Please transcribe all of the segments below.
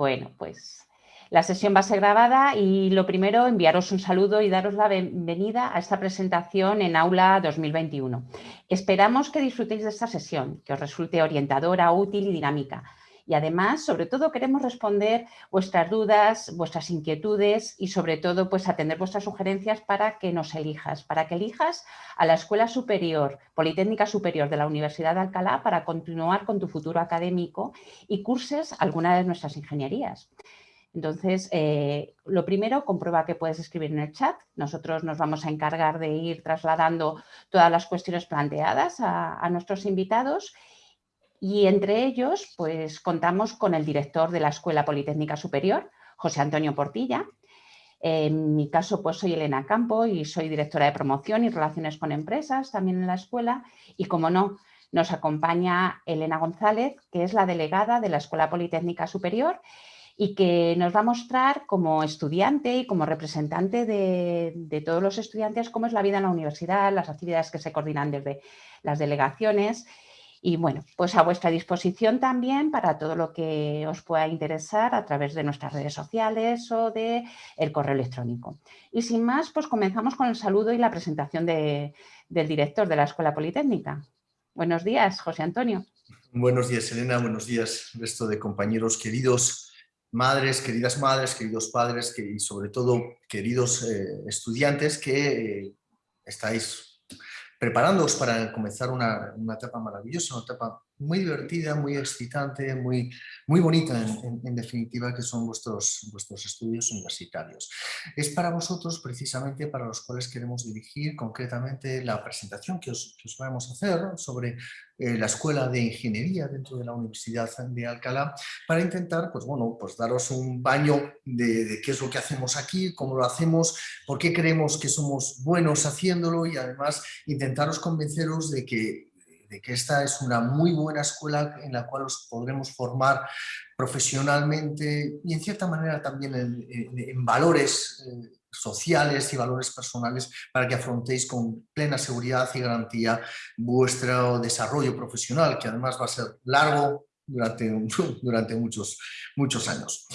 Bueno, pues la sesión va a ser grabada y lo primero, enviaros un saludo y daros la bienvenida a esta presentación en Aula 2021. Esperamos que disfrutéis de esta sesión, que os resulte orientadora, útil y dinámica. Y además, sobre todo, queremos responder vuestras dudas, vuestras inquietudes y sobre todo, pues atender vuestras sugerencias para que nos elijas, para que elijas a la Escuela Superior, Politécnica Superior de la Universidad de Alcalá para continuar con tu futuro académico y curses alguna de nuestras ingenierías. Entonces, eh, lo primero, comprueba que puedes escribir en el chat. Nosotros nos vamos a encargar de ir trasladando todas las cuestiones planteadas a nuestros invitados y entre ellos, pues contamos con el director de la Escuela Politécnica Superior, José Antonio Portilla. En mi caso, pues soy Elena Campo y soy directora de promoción y relaciones con empresas también en la escuela. Y como no, nos acompaña Elena González, que es la delegada de la Escuela Politécnica Superior y que nos va a mostrar como estudiante y como representante de, de, todos los estudiantes cómo es la vida en la universidad, las actividades que se coordinan desde las delegaciones y bueno, pues a vuestra disposición también para todo lo que os pueda interesar a través de nuestras redes sociales o de el correo electrónico. Y sin más, pues comenzamos con el saludo y la presentación de, del director de la Escuela Politécnica. Buenos días, José Antonio. Buenos días, Elena. Buenos días, resto de compañeros queridos, madres, queridas madres, queridos padres y sobre todo queridos eh, estudiantes que eh, estáis preparándoos para comenzar una, una, etapa maravillosa, una etapa muy divertida, muy excitante, muy, muy bonita en, definitiva, que son vuestros, vuestros estudios universitarios. Es para vosotros precisamente para los cuales queremos dirigir concretamente la presentación que os, que os vamos a hacer sobre eh, la Escuela de Ingeniería dentro de la Universidad de Alcalá para intentar pues, bueno, pues daros un baño de, de, qué es lo que hacemos aquí, cómo lo hacemos, por qué creemos que somos buenos haciéndolo y además intentaros convenceros de que de que esta es una muy buena escuela en la cual os podremos formar profesionalmente y en cierta manera también en, valores eh, sociales y valores personales para que afrontéis con plena seguridad y garantía vuestro desarrollo profesional, que además va a ser largo durante, durante muchos, muchos años.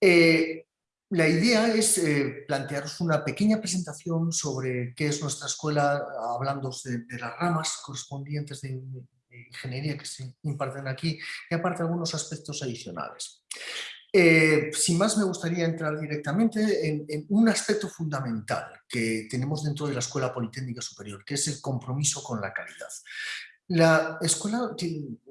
Eh, la idea es eh, plantearos una pequeña presentación sobre qué es nuestra escuela, hablando de, las ramas correspondientes de, ingeniería que se imparten aquí y aparte algunos aspectos adicionales. Eh, sin más me gustaría entrar directamente en, en, un aspecto fundamental que tenemos dentro de la Escuela Politécnica Superior, que es el compromiso con la calidad. La escuela,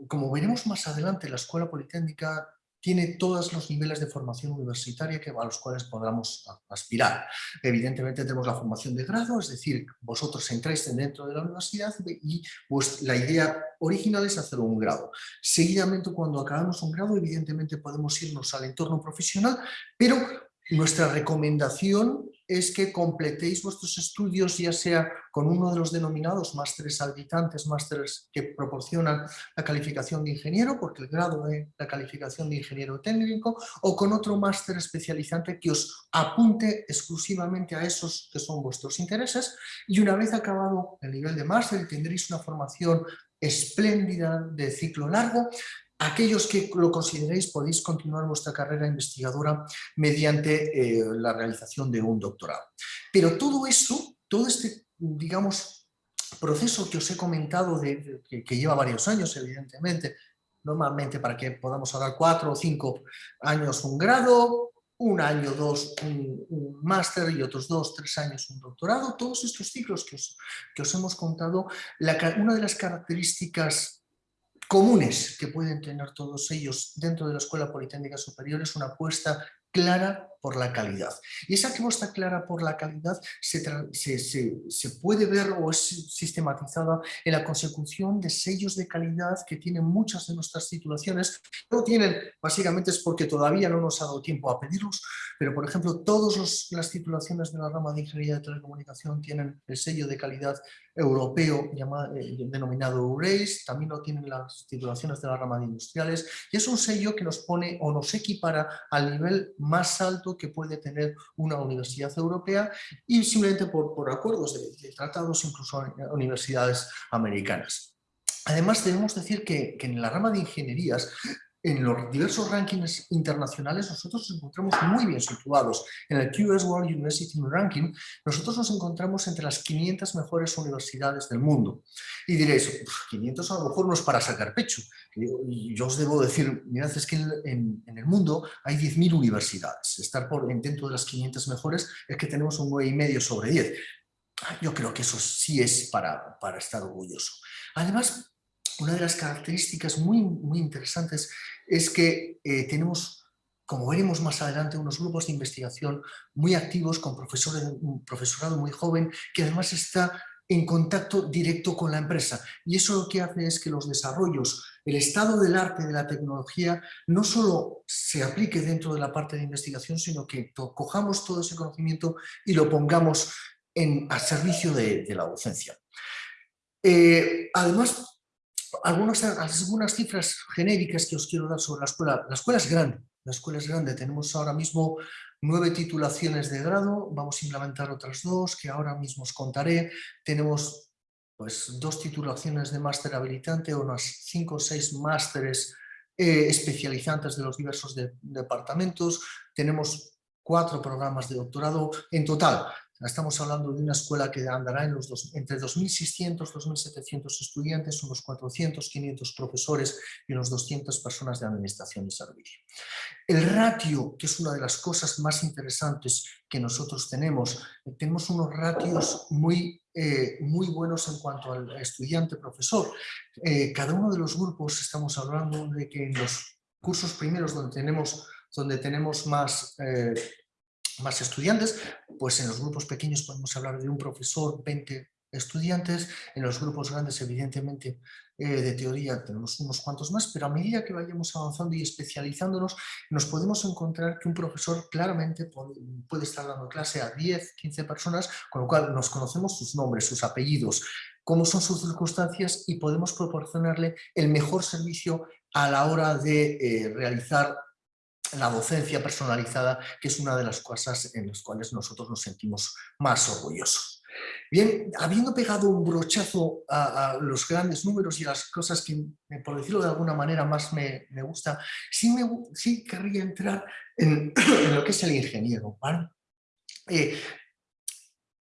como veremos más adelante, la Escuela Politécnica tiene todos los niveles de formación universitaria que, a los cuales podamos aspirar. Evidentemente tenemos la formación de grado, es decir, vosotros entráis dentro de la universidad y pues, la idea original es hacer un grado. Seguidamente, cuando acabamos un grado, evidentemente podemos irnos al entorno profesional, pero nuestra recomendación es que completéis vuestros estudios ya sea con uno de los denominados másteres habitantes, másteres que proporcionan la calificación de ingeniero, porque el grado de la calificación de ingeniero técnico, o con otro máster especializante que os apunte exclusivamente a esos que son vuestros intereses. Y una vez acabado el nivel de máster tendréis una formación espléndida de ciclo largo Aquellos que lo consideréis podéis continuar vuestra carrera investigadora mediante eh, la realización de un doctorado. Pero todo eso, todo este, digamos, proceso que os he comentado, de, que, lleva varios años, evidentemente, normalmente para que podamos hablar cuatro o cinco años un grado, un año, dos, un, máster y otros dos, tres años un doctorado, todos estos ciclos que os, que os hemos contado, la, una de las características comunes que pueden tener todos ellos dentro de la Escuela Politécnica Superior. Es una apuesta clara por la calidad. Y esa apuesta clara por la calidad se, se, se, puede ver o es sistematizada en la consecución de sellos de calidad que tienen muchas de nuestras titulaciones. No tienen, básicamente es porque todavía no nos ha dado tiempo a pedirlos, pero por ejemplo todas las titulaciones de la rama de Ingeniería de Telecomunicación tienen el sello de calidad europeo llamado, eh, denominado EURACE, también lo tienen las titulaciones de la rama de Industriales y es un sello que nos pone o nos equipara al nivel más alto que puede tener una universidad europea y simplemente por, por acuerdos de, de tratados incluso universidades americanas. Además debemos decir que, que en la rama de ingenierías en los diversos rankings internacionales nosotros nos encontramos muy bien situados. En el QS World University Ranking nosotros nos encontramos entre las 500 mejores universidades del mundo. Y diréis, 500 a lo mejor no es para sacar pecho. Y yo os debo decir, mirad, es que en, el mundo hay 10.000 universidades. Estar por, dentro de las 500 mejores es que tenemos un 9,5 sobre 10. Yo creo que eso sí es para, para estar orgulloso. Además, una de las características muy, muy interesantes es que eh, tenemos, como veremos más adelante, unos grupos de investigación muy activos con profesores, un profesorado muy joven que además está en contacto directo con la empresa. Y eso lo que hace es que los desarrollos, el estado del arte de la tecnología, no solo se aplique dentro de la parte de investigación, sino que cojamos todo ese conocimiento y lo pongamos en, a servicio de, la docencia. Eh, además, algunas, algunas cifras genéricas que os quiero dar sobre la escuela. La escuela es grande, la escuela es grande. Tenemos ahora mismo nueve titulaciones de grado, vamos a implementar otras dos que ahora mismo os contaré. Tenemos pues, dos titulaciones de máster habilitante, unas cinco o seis másteres eh, especializantes de los diversos departamentos. Tenemos cuatro programas de doctorado. En total, Estamos hablando de una escuela que andará en los dos, entre 2.600 y 2.700 estudiantes, unos 400, 500 profesores y unos 200 personas de administración y servicio. El ratio, que es una de las cosas más interesantes que nosotros tenemos, tenemos unos ratios muy, eh, muy buenos en cuanto al estudiante-profesor. Eh, cada uno de los grupos, estamos hablando de que en los cursos primeros donde tenemos, donde tenemos más... Eh, más estudiantes, pues en los grupos pequeños podemos hablar de un profesor, 20 estudiantes, en los grupos grandes evidentemente eh, de teoría tenemos unos cuantos más, pero a medida que vayamos avanzando y especializándonos nos podemos encontrar que un profesor claramente puede, estar dando clase a 10, 15 personas, con lo cual nos conocemos sus nombres, sus apellidos, cómo son sus circunstancias y podemos proporcionarle el mejor servicio a la hora de eh, realizar la docencia personalizada, que es una de las cosas en las cuales nosotros nos sentimos más orgullosos. Bien, habiendo pegado un brochazo a, los grandes números y las cosas que, por decirlo de alguna manera, más me, gusta, sí, me, sí querría entrar en, lo que es el ingeniero. Eh,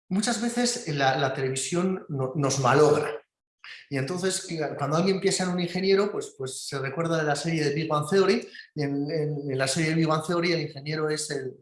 muchas veces la, televisión nos malogra, y entonces, cuando alguien piensa en un ingeniero, pues, pues se recuerda de la serie de Big Bang Theory, y en, la serie de Big Bang Theory el ingeniero es el,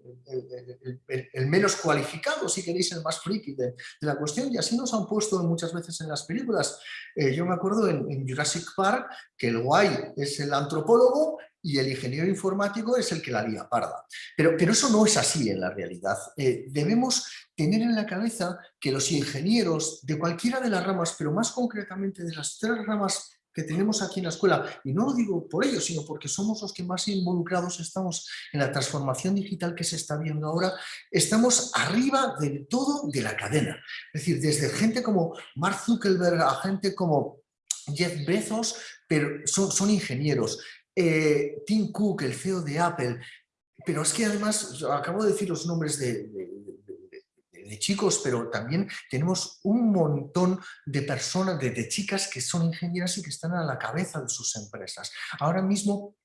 el, menos cualificado, si queréis, el más friki de, la cuestión, y así nos han puesto muchas veces en las películas. Eh, yo me acuerdo en, Jurassic Park que el guay es el antropólogo y el ingeniero informático es el que la lía parda. Pero, pero eso no es así en la realidad. Eh, debemos tener en la cabeza que los ingenieros de cualquiera de las ramas, pero más concretamente de las tres ramas que tenemos aquí en la escuela, y no lo digo por ello, sino porque somos los que más involucrados estamos en la transformación digital que se está viendo ahora, estamos arriba de todo de la cadena. Es decir, desde gente como Mark Zuckerberg a gente como Jeff Bezos, pero son ingenieros. Eh, Tim Cook, el CEO de Apple, pero es que además, acabo de decir los nombres de, chicos, pero también tenemos un montón de personas, de, chicas que son ingenieras y que están a la cabeza de sus empresas. Ahora mismo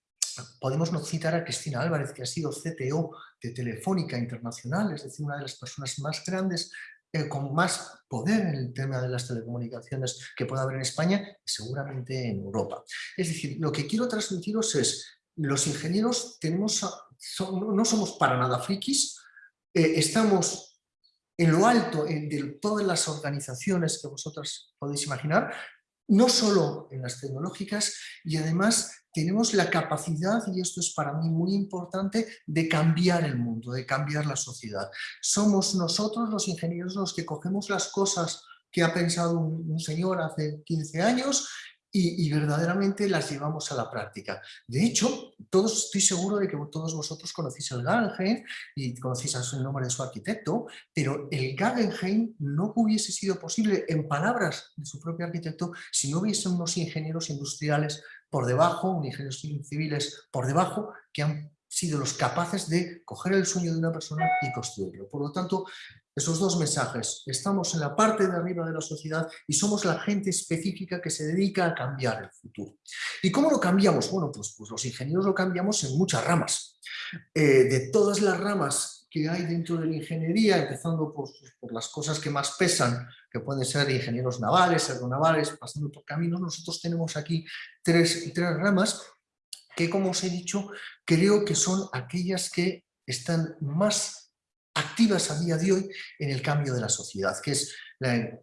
podemos citar a Cristina Álvarez, que ha sido CTO de Telefónica Internacional, es decir, una de las personas más grandes eh, con más poder en el tema de las telecomunicaciones que pueda haber en España seguramente en Europa. Es decir, lo que quiero transmitiros es, los ingenieros no somos para nada frikis, eh, estamos en lo alto de todas las organizaciones que vosotros podéis imaginar, no solo en las tecnológicas, y además tenemos la capacidad, y esto es para mí muy importante, de cambiar el mundo, de cambiar la sociedad. Somos nosotros los ingenieros los que cogemos las cosas que ha pensado un, señor hace 15 años y, verdaderamente las llevamos a la práctica. De hecho, todos, estoy seguro de que todos vosotros conocéis el Guggenheim y conocéis el nombre de su arquitecto, pero el Guggenheim no hubiese sido posible, en palabras de su propio arquitecto, si no hubiesen unos ingenieros industriales por debajo, ingenieros civiles por debajo, que han sido los capaces de coger el sueño de una persona y construirlo. Por lo tanto, esos dos mensajes, estamos en la parte de arriba de la sociedad y somos la gente específica que se dedica a cambiar el futuro. ¿Y cómo lo cambiamos? Bueno, pues, pues los ingenieros lo cambiamos en muchas ramas. Eh, de todas las ramas que hay dentro de la ingeniería, empezando por, por, las cosas que más pesan, que pueden ser ingenieros navales, aeronavales, pasando por caminos, nosotros tenemos aquí tres, tres ramas que, como os he dicho, creo que son aquellas que están más activas a día de hoy en el cambio de la sociedad, que es,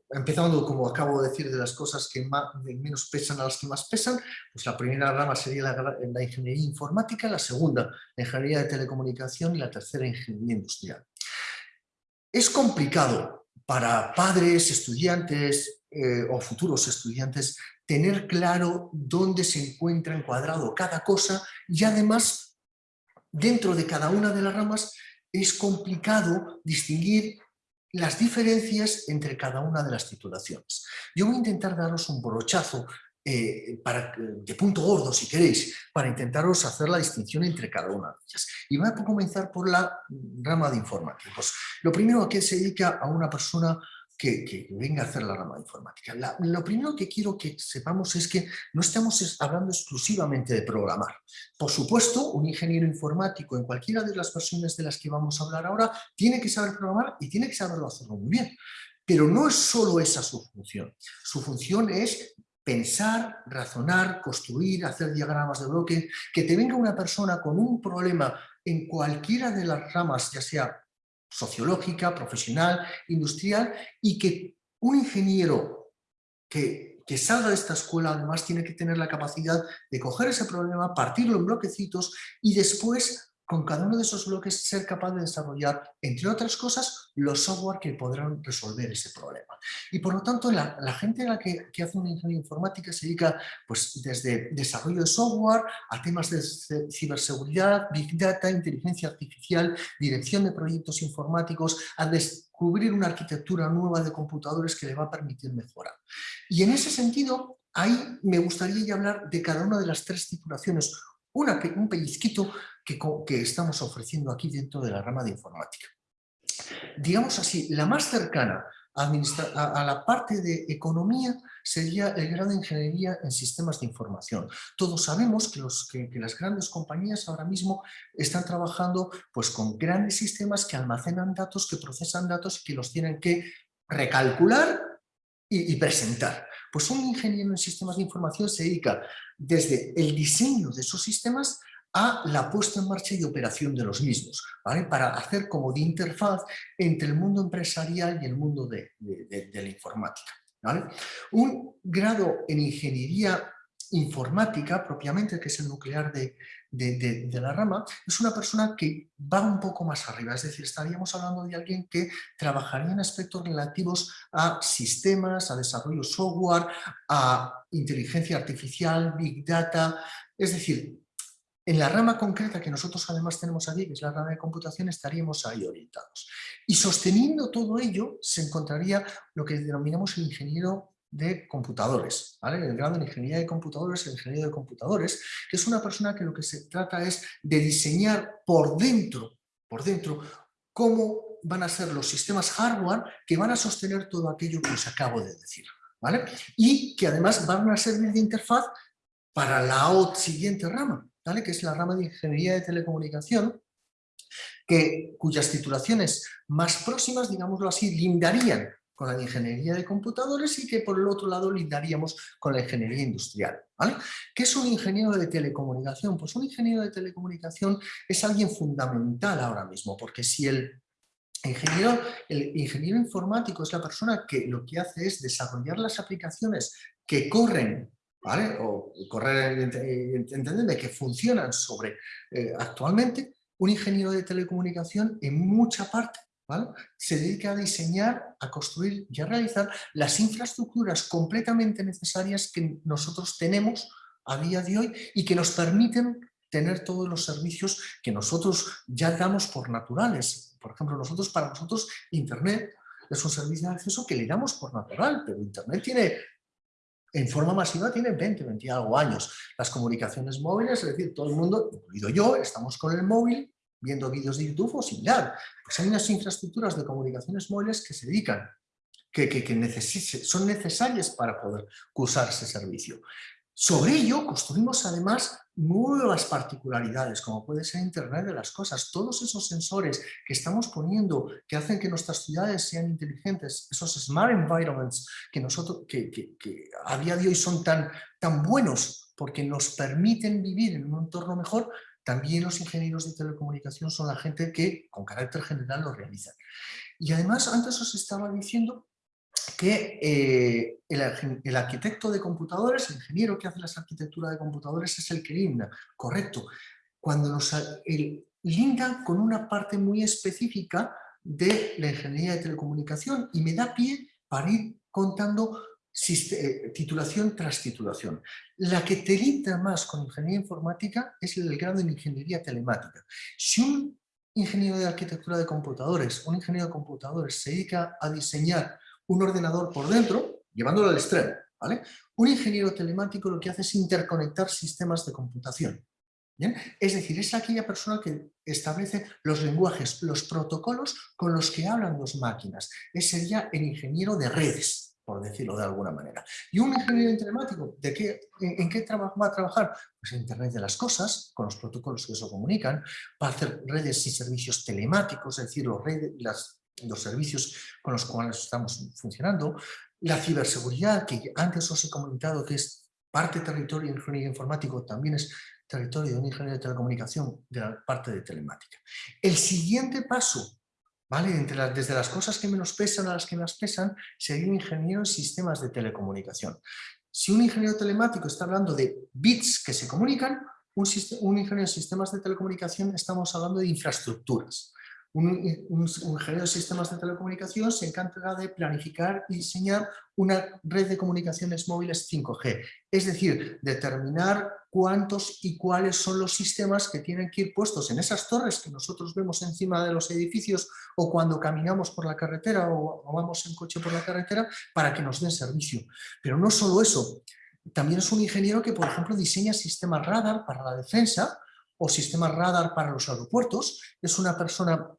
empezando como acabo de decir, de las cosas que menos pesan a las que más pesan, pues la primera rama sería la, la ingeniería informática, la segunda la ingeniería de telecomunicación y la tercera ingeniería industrial. Es complicado para padres, estudiantes eh, o futuros estudiantes tener claro dónde se encuentra encuadrado cada cosa y además dentro de cada una de las ramas es complicado distinguir las diferencias entre cada una de las titulaciones. Yo voy a intentar daros un brochazo eh, para, de punto gordo, si queréis, para intentaros hacer la distinción entre cada una de ellas. Y voy a comenzar por la rama de informáticos. Lo primero a que se dedica a una persona que, venga a hacer la rama de informática. lo primero que quiero que sepamos es que no estamos hablando exclusivamente de programar. Por supuesto, un ingeniero informático en cualquiera de las versiones de las que vamos a hablar ahora tiene que saber programar y tiene que saberlo hacerlo muy bien. Pero no es solo esa su función. Su función es pensar, razonar, construir, hacer diagramas de bloque, que te venga una persona con un problema en cualquiera de las ramas, ya sea sociológica, profesional, industrial, y que un ingeniero que, que salga de esta escuela además tiene que tener la capacidad de coger ese problema, partirlo en bloquecitos y después con cada uno de esos bloques ser capaz de desarrollar, entre otras cosas, los software que podrán resolver ese problema. Y por lo tanto, la, gente la que, hace una ingeniería informática se dedica pues, desde desarrollo de software a temas de ciberseguridad, big data, inteligencia artificial, dirección de proyectos informáticos, a descubrir una arquitectura nueva de computadores que le va a permitir mejorar. Y en ese sentido, ahí me gustaría ya hablar de cada una de las tres titulaciones, una, un pellizquito que, estamos ofreciendo aquí dentro de la rama de informática. Digamos así, la más cercana a, la parte de economía sería el grado de ingeniería en sistemas de información. Todos sabemos que, los, que, las grandes compañías ahora mismo están trabajando pues, con grandes sistemas que almacenan datos, que procesan datos y que los tienen que recalcular y presentar. Pues un ingeniero en sistemas de información se dedica desde el diseño de esos sistemas a la puesta en marcha y operación de los mismos, para hacer como de interfaz entre el mundo empresarial y el mundo de, la informática. Un grado en ingeniería informática, propiamente, que es el nuclear de, de, la rama, es una persona que va un poco más arriba, es decir, estaríamos hablando de alguien que trabajaría en aspectos relativos a sistemas, a desarrollo software, a inteligencia artificial, big data, es decir, en la rama concreta que nosotros además tenemos aquí, que es la rama de computación, estaríamos ahí orientados. Y sosteniendo todo ello, se encontraría lo que denominamos el ingeniero de computadores, el grado de ingeniería de computadores, el ingeniero de computadores, que es una persona que lo que se trata es de diseñar por dentro, por dentro, cómo van a ser los sistemas hardware que van a sostener todo aquello que os acabo de decir. ¿vale? Y que además van a servir de interfaz para la siguiente rama, que es la rama de Ingeniería de Telecomunicación, que, cuyas titulaciones más próximas, digámoslo así, lindarían con la Ingeniería de Computadores y que por el otro lado lindaríamos con la Ingeniería Industrial. ¿Qué es un ingeniero de telecomunicación? Pues un ingeniero de telecomunicación es alguien fundamental ahora mismo, porque si el ingeniero, el ingeniero informático es la persona que lo que hace es desarrollar las aplicaciones que corren O correr, entendedme, que funcionan sobre eh, actualmente, un ingeniero de telecomunicación en mucha parte ¿vale? se dedica a diseñar, a construir y a realizar las infraestructuras completamente necesarias que nosotros tenemos a día de hoy y que nos permiten tener todos los servicios que nosotros ya damos por naturales. Por ejemplo, nosotros para nosotros Internet es un servicio de acceso que le damos por natural, pero Internet tiene en forma masiva tiene 20, 20 y algo años. Las comunicaciones móviles, es decir, todo el mundo, incluido yo, estamos con el móvil viendo vídeos de YouTube o similar. Pues hay unas infraestructuras de comunicaciones móviles que se dedican, que, que, que son necesarias para poder cursar ese servicio. Sobre ello construimos además nuevas particularidades, como puede ser Internet de las cosas. Todos esos sensores que estamos poniendo, que hacen que nuestras ciudades sean inteligentes, esos smart environments que, nosotros, que, que, a día de hoy son tan, tan buenos porque nos permiten vivir en un entorno mejor, también los ingenieros de telecomunicación son la gente que con carácter general lo realizan. Y además, antes os estaba diciendo que eh, el, arquitecto de computadores, el ingeniero que hace las arquitecturas de computadores es el que linda, correcto. Cuando nos linda con una parte muy específica de la ingeniería de telecomunicación y me da pie para ir contando eh, titulación tras titulación. La que te linda más con ingeniería informática es el grado en ingeniería telemática. Si un ingeniero de arquitectura de computadores, un ingeniero de computadores se dedica a diseñar un ordenador por dentro, llevándolo al extremo. ¿vale? Un ingeniero telemático lo que hace es interconectar sistemas de computación. Es decir, es aquella persona que establece los lenguajes, los protocolos con los que hablan dos máquinas. Ese sería el ingeniero de redes, por decirlo de alguna manera. ¿Y un ingeniero telemático ¿de qué, en, qué va a trabajar? Pues en Internet de las cosas, con los protocolos que eso comunican, para hacer redes y servicios telemáticos, es decir, los redes, las los servicios con los cuales estamos funcionando, la ciberseguridad, que antes os he comentado que es parte territorio de ingeniería informático, también es territorio de un ingeniero de telecomunicación de la parte de telemática. El siguiente paso, ¿vale? Entre desde las cosas que menos pesan a las que más pesan, sería un ingeniero en sistemas de telecomunicación. Si un ingeniero telemático está hablando de bits que se comunican, un, un ingeniero en sistemas de telecomunicación estamos hablando de infraestructuras. Un, ingeniero de sistemas de telecomunicación se encarga de planificar y diseñar una red de comunicaciones móviles 5G, es decir, determinar cuántos y cuáles son los sistemas que tienen que ir puestos en esas torres que nosotros vemos encima de los edificios o cuando caminamos por la carretera o, o vamos en coche por la carretera para que nos den servicio. Pero no solo eso, también es un ingeniero que, por ejemplo, diseña sistemas radar para la defensa o sistemas radar para los aeropuertos, es una persona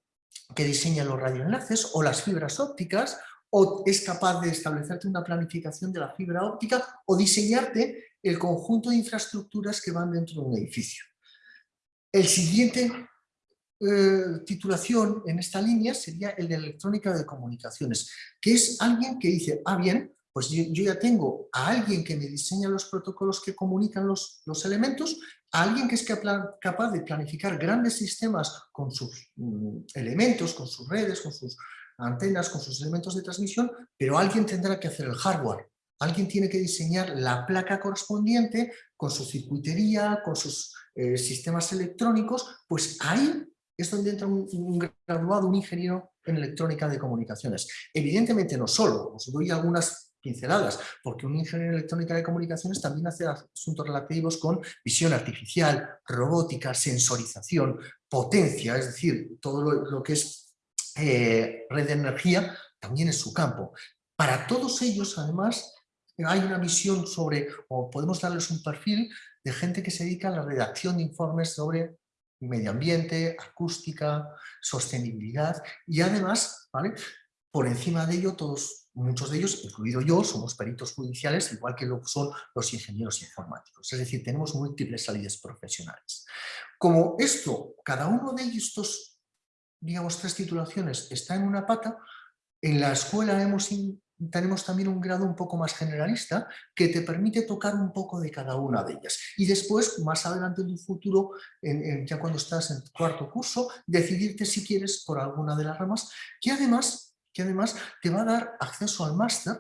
que diseña los radioenlaces o las fibras ópticas o es capaz de establecerte una planificación de la fibra óptica o diseñarte el conjunto de infraestructuras que van dentro de un edificio. El siguiente eh, titulación en esta línea sería el de electrónica de comunicaciones, que es alguien que dice, ah bien, pues yo, ya tengo a alguien que me diseña los protocolos que comunican los, los elementos, alguien que es capaz de planificar grandes sistemas con sus mm, elementos, con sus redes, con sus antenas, con sus elementos de transmisión, pero alguien tendrá que hacer el hardware. Alguien tiene que diseñar la placa correspondiente con su circuitería, con sus eh, sistemas electrónicos, pues ahí es donde entra un, un, graduado, un ingeniero en electrónica de comunicaciones. Evidentemente no solo, os doy algunas pinceladas, porque un ingeniero en electrónica de comunicaciones también hace asuntos relativos con visión artificial, robótica, sensorización, potencia, es decir, todo lo, que es eh, red de energía, también es su campo. Para todos ellos, además, hay una visión sobre, o podemos darles un perfil de gente que se dedica a la redacción de informes sobre medio ambiente, acústica, sostenibilidad y además, ¿vale? por encima de ello todos muchos de ellos, incluido yo, somos peritos judiciales, igual que lo son los ingenieros informáticos. Es decir, tenemos múltiples salidas profesionales. Como esto, cada uno de estos, digamos, tres titulaciones está en una pata, en la escuela tenemos también un grado un poco más generalista que te permite tocar un poco de cada una de ellas. Y después, más adelante en tu futuro, ya cuando estás en cuarto curso, decidirte si quieres por alguna de las ramas, que además que además te va a dar acceso al máster,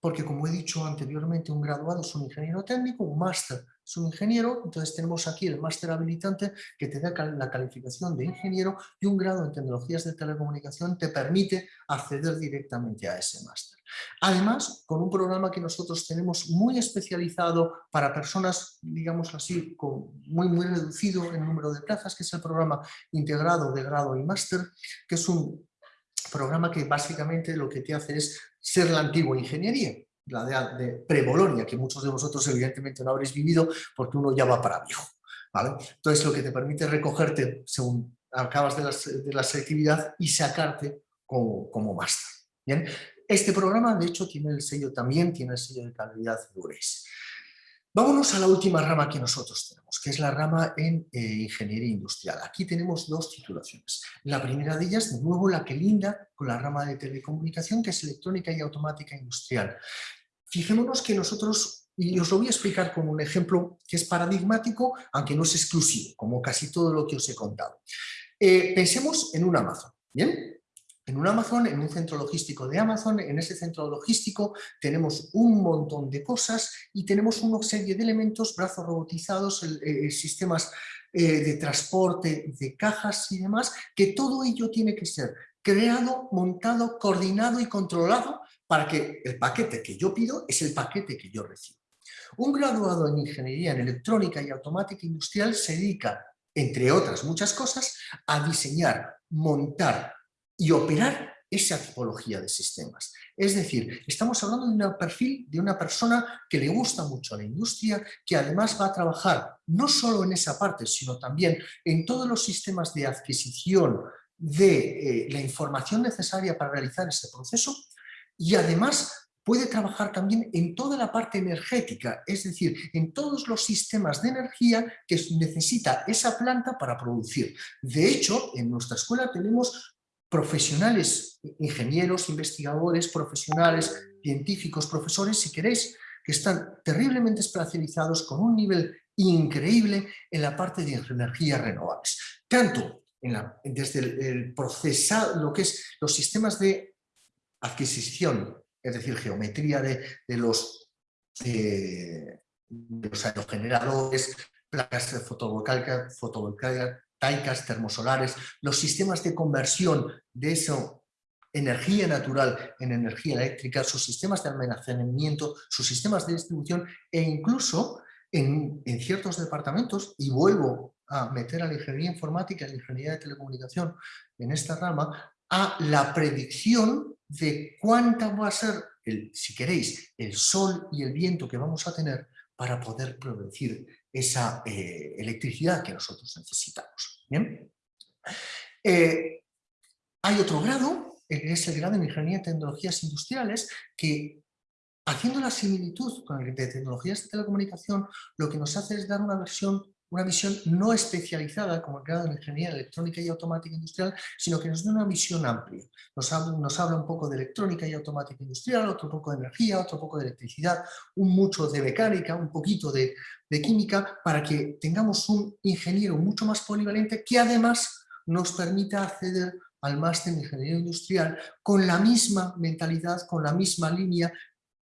porque como he dicho anteriormente, un graduado es un ingeniero técnico, un máster es un ingeniero, entonces tenemos aquí el máster habilitante que te da la calificación de ingeniero y un grado en tecnologías de telecomunicación te permite acceder directamente a ese máster. Además, con un programa que nosotros tenemos muy especializado para personas, digamos así, con muy, muy reducido en número de plazas, que es el programa integrado de grado y máster, que es un programa que básicamente lo que te hace es ser la antigua ingeniería. la de, de pre-Bolonia, que muchos de vosotros evidentemente no habréis vivido porque uno ya va para viejo. ¿vale? Entonces lo que te permite recogerte según acabas de la, selectividad y sacarte como, como máster. Este programa de hecho tiene el sello también, tiene el sello de calidad de URES. Vámonos a la última rama que nosotros tenemos, que es la rama en eh, Ingeniería Industrial. Aquí tenemos dos titulaciones. La primera de ellas, de nuevo, la que linda con la rama de telecomunicación, que es Electrónica y Automática Industrial. Fijémonos que nosotros, y os lo voy a explicar con un ejemplo que es paradigmático, aunque no es exclusivo, como casi todo lo que os he contado. Eh, pensemos en un Amazon, ¿bien? En un Amazon, en un centro logístico de Amazon, en ese centro logístico tenemos un montón de cosas y tenemos una serie de elementos, brazos robotizados, eh, sistemas eh, de transporte, de cajas y demás, que todo ello tiene que ser creado, montado, coordinado y controlado para que el paquete que yo pido es el paquete que yo recibo. Un graduado en Ingeniería en Electrónica y Automática Industrial se dedica, entre otras muchas cosas, a diseñar, montar, y operar esa tipología de sistemas. Es decir, estamos hablando de un perfil de una persona que le gusta mucho a la industria, que además va a trabajar no solo en esa parte, sino también en todos los sistemas de adquisición de eh, la información necesaria para realizar ese proceso y además puede trabajar también en toda la parte energética, es decir, en todos los sistemas de energía que necesita esa planta para producir. De hecho, en nuestra escuela tenemos profesionales, ingenieros, investigadores, profesionales, científicos, profesores, si queréis, que están terriblemente especializados con un nivel increíble en la parte de energías renovables. Tanto desde el, procesado, lo que es los sistemas de adquisición, es decir, geometría de, los, eh, de los aerogeneradores, placas de fotovoltaica, fotovoltaica, taicas termosolares, los sistemas de conversión de esa energía natural en energía eléctrica, sus sistemas de almacenamiento, sus sistemas de distribución e incluso en, en, ciertos departamentos, y vuelvo a meter a la ingeniería informática y la ingeniería de telecomunicación en esta rama, a la predicción de cuánta va a ser, el, si queréis, el sol y el viento que vamos a tener para poder producir esa eh, electricidad que nosotros necesitamos. Eh, hay otro grado, que es el grado en Ingeniería de Tecnologías Industriales, que haciendo la similitud con el de Tecnologías de Telecomunicación, lo que nos hace es dar una versión una visión no especializada como el grado en Ingeniería Electrónica y Automática Industrial, sino que nos da una visión amplia. Nos habla, nos habla un poco de electrónica y automática industrial, otro poco de energía, otro poco de electricidad, un mucho de mecánica, un poquito de, de química, para que tengamos un ingeniero mucho más polivalente que además nos permita acceder al máster en Ingeniería Industrial con la misma mentalidad, con la misma línea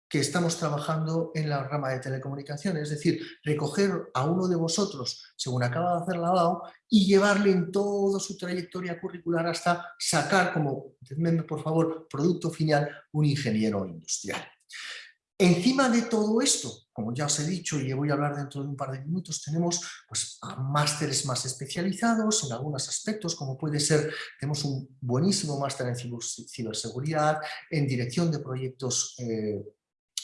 que estamos trabajando en la rama de telecomunicaciones, es decir, recoger a uno de vosotros, según acaba de hacer la BAO, y llevarle en toda su trayectoria curricular hasta sacar como, por favor, producto final, un ingeniero industrial. Encima de todo esto, como ya os he dicho y voy a hablar dentro de un par de minutos, tenemos pues, másteres más especializados en algunos aspectos, como puede ser, tenemos un buenísimo máster en ciberseguridad, en dirección de proyectos eh,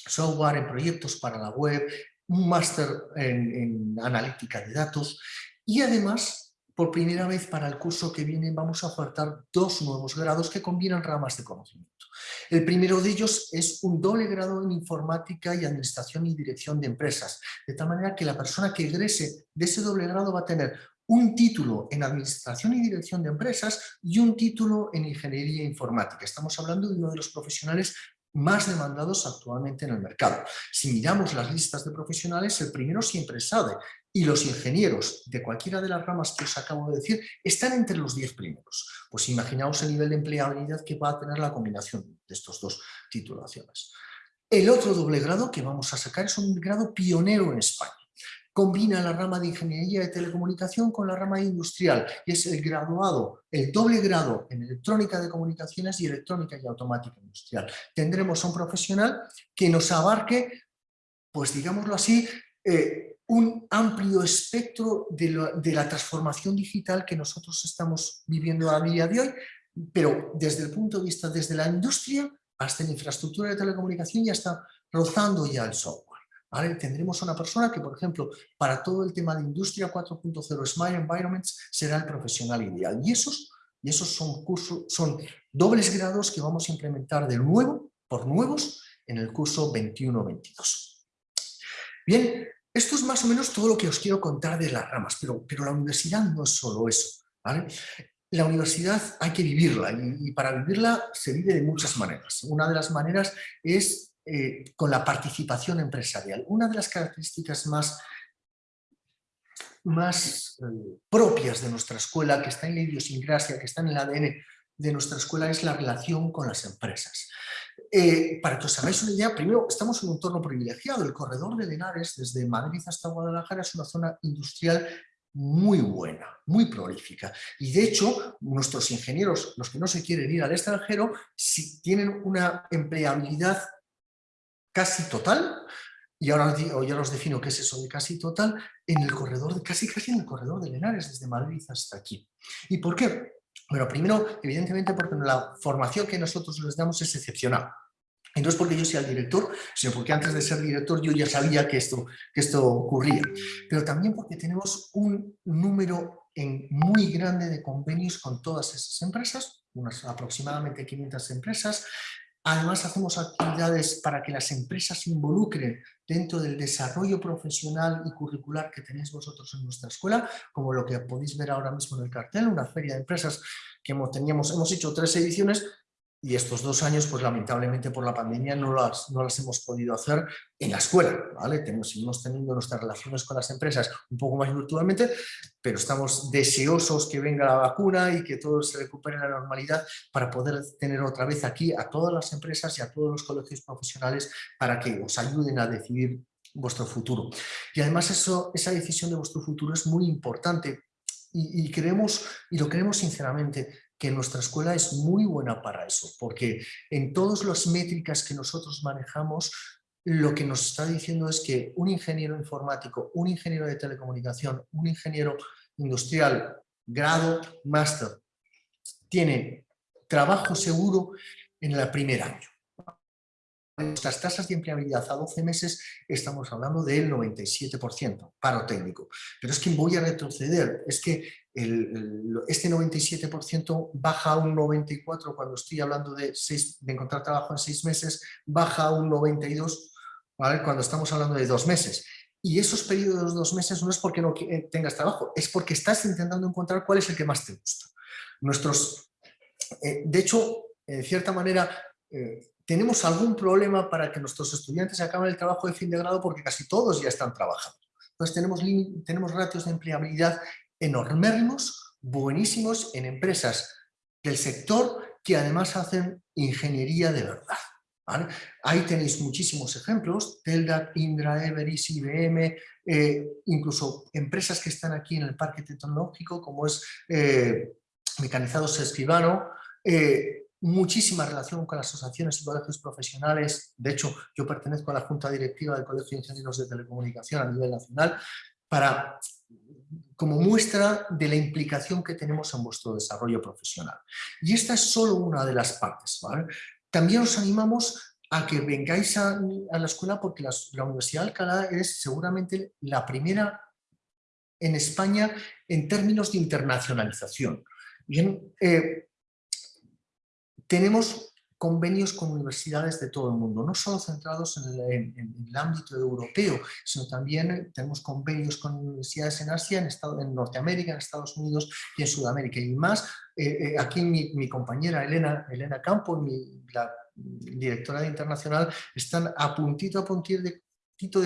software, en proyectos para la web, un máster en, analítica de datos y además por primera vez para el curso que viene vamos a ofertar dos nuevos grados que combinan ramas de conocimiento. El primero de ellos es un doble grado en informática y administración y dirección de empresas, de tal manera que la persona que egrese de ese doble grado va a tener un título en administración y dirección de empresas y un título en ingeniería informática. Estamos hablando de uno de los profesionales más demandados actualmente en el mercado. Si miramos las listas de profesionales, el primero siempre sabe y los ingenieros de cualquiera de las ramas que os acabo de decir están entre los 10 primeros. Pues imaginaos el nivel de empleabilidad que va a tener la combinación de estos dos titulaciones. El otro doble grado que vamos a sacar es un grado pionero en España combina la rama de Ingeniería de Telecomunicación con la rama industrial y es el graduado, el doble grado en Electrónica de Comunicaciones y Electrónica y Automática Industrial. Tendremos a un profesional que nos abarque, pues digámoslo así, eh, un amplio espectro de, de la transformación digital que nosotros estamos viviendo a día de hoy, pero desde el punto de vista desde la industria hasta la infraestructura de telecomunicación y hasta rozando ya el software. Tendremos una persona que, por ejemplo, para todo el tema de Industria 4.0 Smart Environments será el profesional ideal. Y esos, y esos son, cursos, son dobles grados que vamos a implementar de nuevo, por nuevos, en el curso 21-22. Bien, esto es más o menos todo lo que os quiero contar de las ramas, pero, pero la universidad no es solo eso. La universidad hay que vivirla y, para vivirla se vive de muchas maneras. Una de las maneras es eh, con la participación empresarial. Una de las características más, más eh, propias de nuestra escuela, que está en la idiosincrasia, que está en el ADN de nuestra escuela, es la relación con las empresas. Eh, para que os hagáis una idea, primero estamos en un entorno privilegiado. El corredor de Linares, desde Madrid hasta Guadalajara, es una zona industrial muy buena, muy prolífica. Y de hecho, nuestros ingenieros, los que no se quieren ir al extranjero, si tienen una empleabilidad casi total, y ahora ya os defino qué es eso de casi total, en el corredor, casi casi en el corredor de Linares, desde Madrid hasta aquí. ¿Y por qué? Bueno, primero, evidentemente porque la formación que nosotros les damos es excepcional. Y no es porque yo sea el director, sino porque antes de ser director yo ya sabía que esto, que esto ocurría. Pero también porque tenemos un número en muy grande de convenios con todas esas empresas, unas aproximadamente 500 empresas. Además hacemos actividades para que las empresas se involucren dentro del desarrollo profesional y curricular que tenéis vosotros en nuestra escuela, como lo que podéis ver ahora mismo en el cartel, una feria de empresas que hemos, teníamos, hemos hecho tres ediciones, y estos dos años, pues lamentablemente por la pandemia no las, no las hemos podido hacer en la escuela, ¿vale? Tenemos, seguimos teniendo nuestras relaciones con las empresas un poco más virtualmente, pero estamos deseosos que venga la vacuna y que todo se recupere la normalidad para poder tener otra vez aquí a todas las empresas y a todos los colegios profesionales para que os ayuden a decidir vuestro futuro. Y además eso, esa decisión de vuestro futuro es muy importante y, y, y lo creemos sinceramente, que nuestra escuela es muy buena para eso, porque en todas las métricas que nosotros manejamos, lo que nos está diciendo es que un ingeniero informático, un ingeniero de telecomunicación, un ingeniero industrial, grado, máster, tiene trabajo seguro en el primer año nuestras tasas de empleabilidad a 12 meses estamos hablando del 97%, paro técnico. Pero es que voy a retroceder, es que este 97% baja a un 94% cuando estoy hablando de, de encontrar trabajo en seis meses, baja a un 92% cuando estamos hablando de dos meses. Y esos periodos de dos meses no es porque no eh, tengas trabajo, es porque estás intentando encontrar cuál es el que más te gusta. Nuestros, eh, de hecho, en cierta manera, eh, tenemos algún problema para que nuestros estudiantes acaben el trabajo de fin de grado porque casi todos ya están trabajando. Entonces tenemos, tenemos ratios de empleabilidad enormérrimos, buenísimos en empresas del sector que además hacen ingeniería de verdad. Ahí tenéis muchísimos ejemplos, Teldat, Indra, Everis, IBM, eh, incluso empresas que están aquí en el parque tecnológico como es eh, Mecanizados Escribano, eh, muchísima relación con las asociaciones y colegios profesionales. De hecho, yo pertenezco a la Junta Directiva del Colegio de Ingenieros de Telecomunicación a nivel nacional para como muestra de la implicación que tenemos en vuestro desarrollo profesional. Y esta es solo una de las partes. También os animamos a que vengáis a, la escuela porque la, Universidad de Alcalá es seguramente la primera en España en términos de internacionalización. Bien, eh, tenemos convenios con universidades de todo el mundo, no solo centrados en el, ámbito europeo, sino también tenemos convenios con universidades en Asia, en, Estado, en Norteamérica, en Estados Unidos y en Sudamérica. Y más, eh, eh, aquí mi, compañera Elena, Elena Campo, mi, la directora Internacional, están a puntito a puntito de,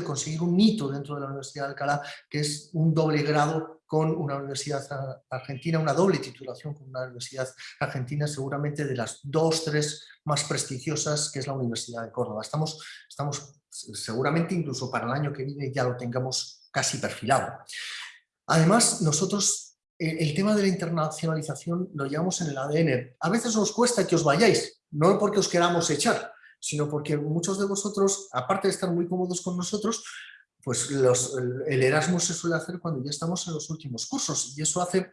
de conseguir un hito dentro de la Universidad de Alcalá, que es un doble grado con una universidad argentina, una doble titulación con una universidad argentina, seguramente de las dos, tres más prestigiosas, que es la Universidad de Córdoba. Estamos, estamos seguramente incluso para el año que viene ya lo tengamos casi perfilado. Además, nosotros el tema de la internacionalización lo llevamos en el ADN. A veces nos cuesta que os vayáis, no porque os queramos echar, sino porque muchos de vosotros, aparte de estar muy cómodos con nosotros, pues el Erasmus se suele hacer cuando ya estamos en los últimos cursos y eso hace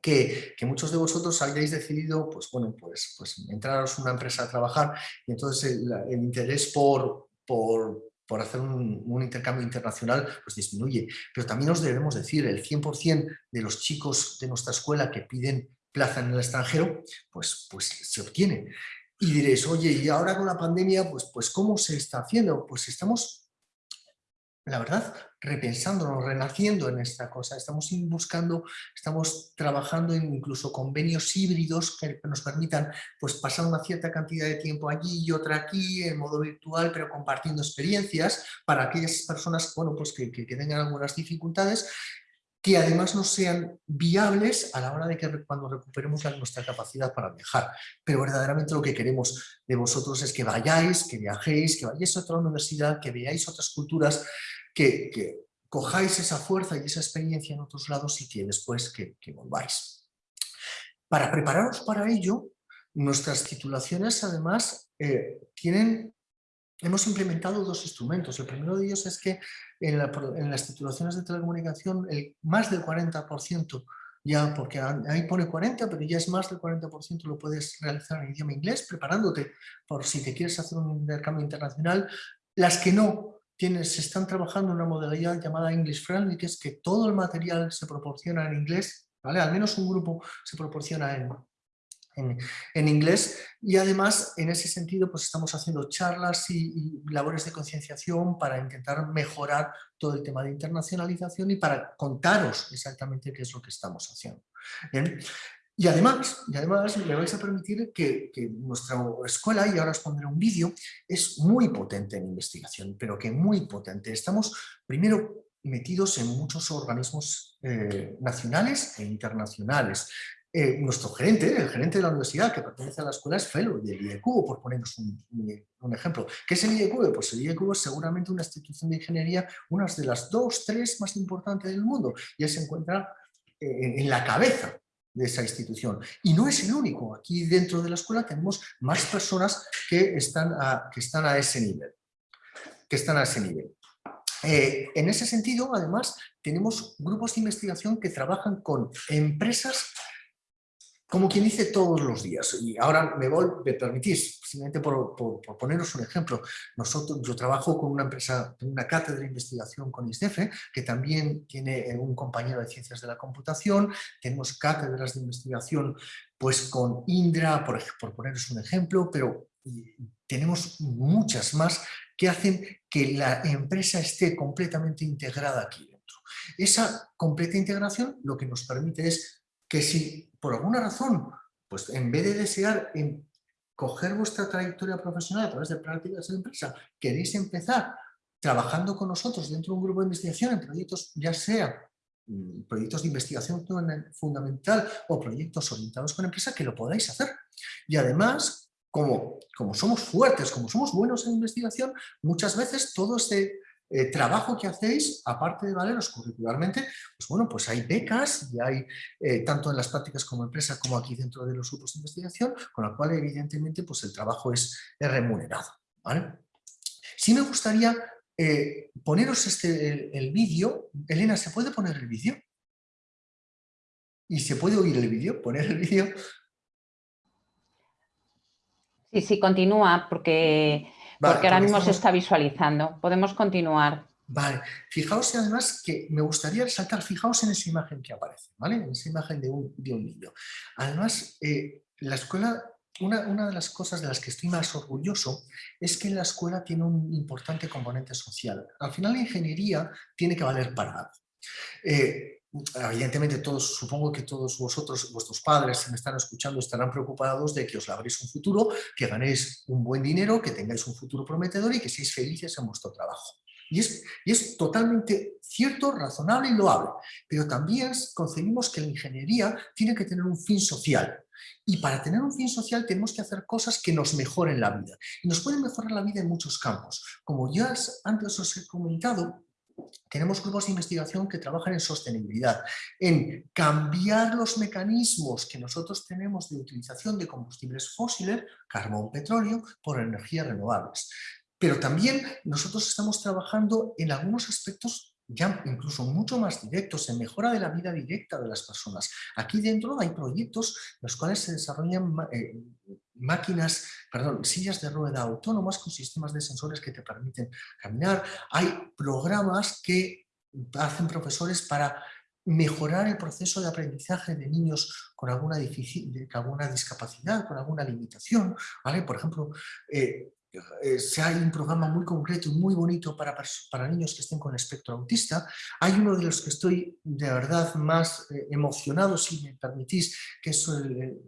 que, muchos de vosotros hayáis decidido, pues bueno, pues, pues entraros a una empresa a trabajar y entonces el, interés por, por, por hacer un, intercambio internacional, pues disminuye. Pero también nos debemos decir, el 100% de los chicos de nuestra escuela que piden plaza en el extranjero, pues, pues se obtiene. Y diréis, oye, y ahora con la pandemia, pues, pues ¿cómo se está haciendo? Pues estamos la verdad, repensándonos, renaciendo en esta cosa. Estamos buscando, estamos trabajando en incluso convenios híbridos que nos permitan pues, pasar una cierta cantidad de tiempo allí y otra aquí, en modo virtual, pero compartiendo experiencias para aquellas personas bueno, pues que, que, tengan algunas dificultades que además no sean viables a la hora de que cuando recuperemos nuestra capacidad para viajar. Pero verdaderamente lo que queremos de vosotros es que vayáis, que viajéis, que vayáis a otra universidad, que veáis otras culturas, que, cojáis esa fuerza y esa experiencia en otros lados y que después que, volváis. Para prepararos para ello, nuestras titulaciones además eh, tienen hemos implementado dos instrumentos. El primero de ellos es que en, las titulaciones de telecomunicación el, más del 40%, ya porque ahí pone 40, pero ya es más del 40% lo puedes realizar en idioma inglés, preparándote por si te quieres hacer un intercambio internacional. Las que no, tienes, se están trabajando en una modalidad llamada English Friendly, que es que todo el material se proporciona en inglés, ¿vale? Al menos un grupo se proporciona en, en, inglés y además en ese sentido pues estamos haciendo charlas y, labores de concienciación para intentar mejorar todo el tema de internacionalización y para contaros exactamente qué es lo que estamos haciendo. Y además, y además me vais a permitir que, que, nuestra escuela, y ahora os pondré un vídeo, es muy potente en investigación, pero que muy potente. Estamos primero metidos en muchos organismos eh, nacionales e internacionales. Eh, nuestro gerente, el gerente de la universidad que pertenece a la escuela es fellow del IEQ, por poneros un, ejemplo. ¿Qué es el IEQ? Pues el IEQ es seguramente una institución de ingeniería, una de las dos, tres más importantes del mundo, y él se encuentra eh, en la cabeza de esa institución. Y no es el único, aquí dentro de la escuela tenemos más personas que están a, que están a ese nivel. Que están a ese nivel. Eh, en ese sentido, además, tenemos grupos de investigación que trabajan con empresas como quien dice todos los días. Y ahora me, voy, me permitís, simplemente por, poneros un ejemplo, nosotros, yo trabajo con una empresa, una cátedra de investigación con ISDEFE, que también tiene eh, un compañero de ciencias de la computación, tenemos cátedras de investigación pues con Indra, por, por poneros un ejemplo, pero tenemos muchas más que hacen que la empresa esté completamente integrada aquí dentro. Esa completa integración lo que nos permite es que si por alguna razón, pues en vez de desear en coger vuestra trayectoria profesional a través de prácticas de empresa, queréis empezar trabajando con nosotros dentro de un grupo de investigación en proyectos, ya sea mm, proyectos de investigación fundamental o proyectos orientados con empresa, que lo podáis hacer. Y además, como, como somos fuertes, como somos buenos en investigación, muchas veces todo este eh, trabajo que hacéis, aparte de valeros curricularmente, pues bueno, pues hay becas y hay, eh, tanto en las prácticas como empresa, como aquí dentro de los grupos de investigación, con la cual evidentemente pues el trabajo es, remunerado. ¿vale? Sí me gustaría eh, poneros este, el, vídeo. Elena, ¿se puede poner el vídeo? ¿Y se puede oír el vídeo? ¿Poner el vídeo? Sí, sí, continúa, porque porque ahora mismo se está visualizando. Podemos continuar. Vale, fijaos además que me gustaría resaltar, fijaos en esa imagen que aparece, ¿vale? En esa imagen de un, de un niño. Además, eh, la escuela, una, una, de las cosas de las que estoy más orgulloso es que la escuela tiene un importante componente social. Al final la ingeniería tiene que valer para algo. Eh, evidentemente todos, supongo que todos vosotros, vuestros padres, si me están escuchando, estarán preocupados de que os labréis un futuro, que ganéis un buen dinero, que tengáis un futuro prometedor y que seáis felices en vuestro trabajo. Y es, y es totalmente cierto, razonable y loable, pero también concebimos que la ingeniería tiene que tener un fin social. Y para tener un fin social tenemos que hacer cosas que nos mejoren la vida. Y nos pueden mejorar la vida en muchos campos. Como ya antes os he comentado, tenemos grupos de investigación que trabajan en sostenibilidad, en cambiar los mecanismos que nosotros tenemos de utilización de combustibles fósiles, carbón, petróleo, por energías renovables. Pero también nosotros estamos trabajando en algunos aspectos ya incluso mucho más directos, en mejora de la vida directa de las personas. Aquí dentro hay proyectos en los cuales se desarrollan eh, máquinas, perdón, sillas de rueda autónomas con sistemas de sensores que te permiten caminar. Hay programas que hacen profesores para mejorar el proceso de aprendizaje de niños con alguna, alguna discapacidad, con alguna limitación. ¿vale? Por ejemplo, eh, eh, si hay un programa muy concreto y muy bonito para, para niños que estén con espectro autista. Hay uno de los que estoy de verdad más eh, emocionado, si me permitís, que es el,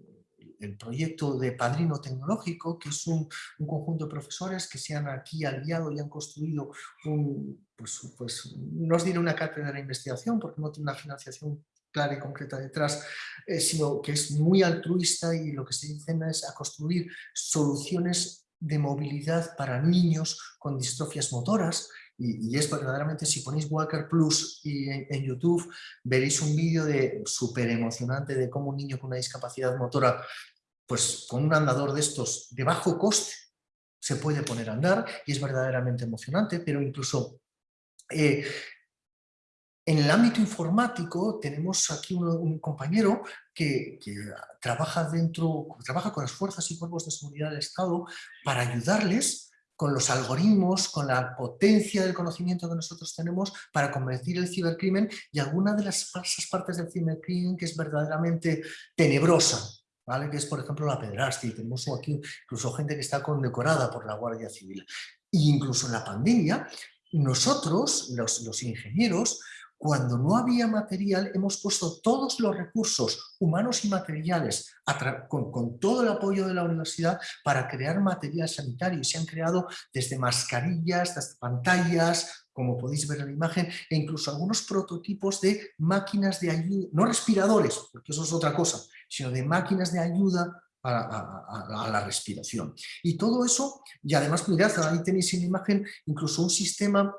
el proyecto de Padrino Tecnológico, que es un, conjunto de profesores que se han aquí aliado y han construido un, pues, pues, no os diré una cátedra de investigación porque no tiene una financiación clara y concreta detrás, eh, sino que es muy altruista y lo que se dicen es a construir soluciones de movilidad para niños con distrofias motoras. Y, es verdaderamente, si ponéis Walker Plus y en, YouTube, veréis un vídeo de súper emocionante de cómo un niño con una discapacidad motora pues con un andador de estos de bajo coste se puede poner a andar y es verdaderamente emocionante, pero incluso eh, en el ámbito informático tenemos aquí un, compañero que, trabaja, dentro, trabaja con las fuerzas y cuerpos de seguridad del Estado para ayudarles con los algoritmos, con la potencia del conocimiento que nosotros tenemos para convertir el cibercrimen y alguna de las falsas partes del cibercrimen que es verdaderamente tenebrosa, ¿vale? que es por ejemplo la pederastia, y tenemos aquí incluso gente que está condecorada por la Guardia Civil. E incluso en la pandemia, nosotros, los ingenieros, cuando no había material, hemos puesto todos los recursos humanos y materiales con, todo el apoyo de la universidad para crear material sanitario. Y se han creado desde mascarillas, desde pantallas, como podéis ver en la imagen, e incluso algunos prototipos de máquinas de ayuda, no respiradores, porque eso es otra cosa, sino de máquinas de ayuda a, la respiración. Y todo eso, y además mirad, ahí tenéis en la imagen incluso un sistema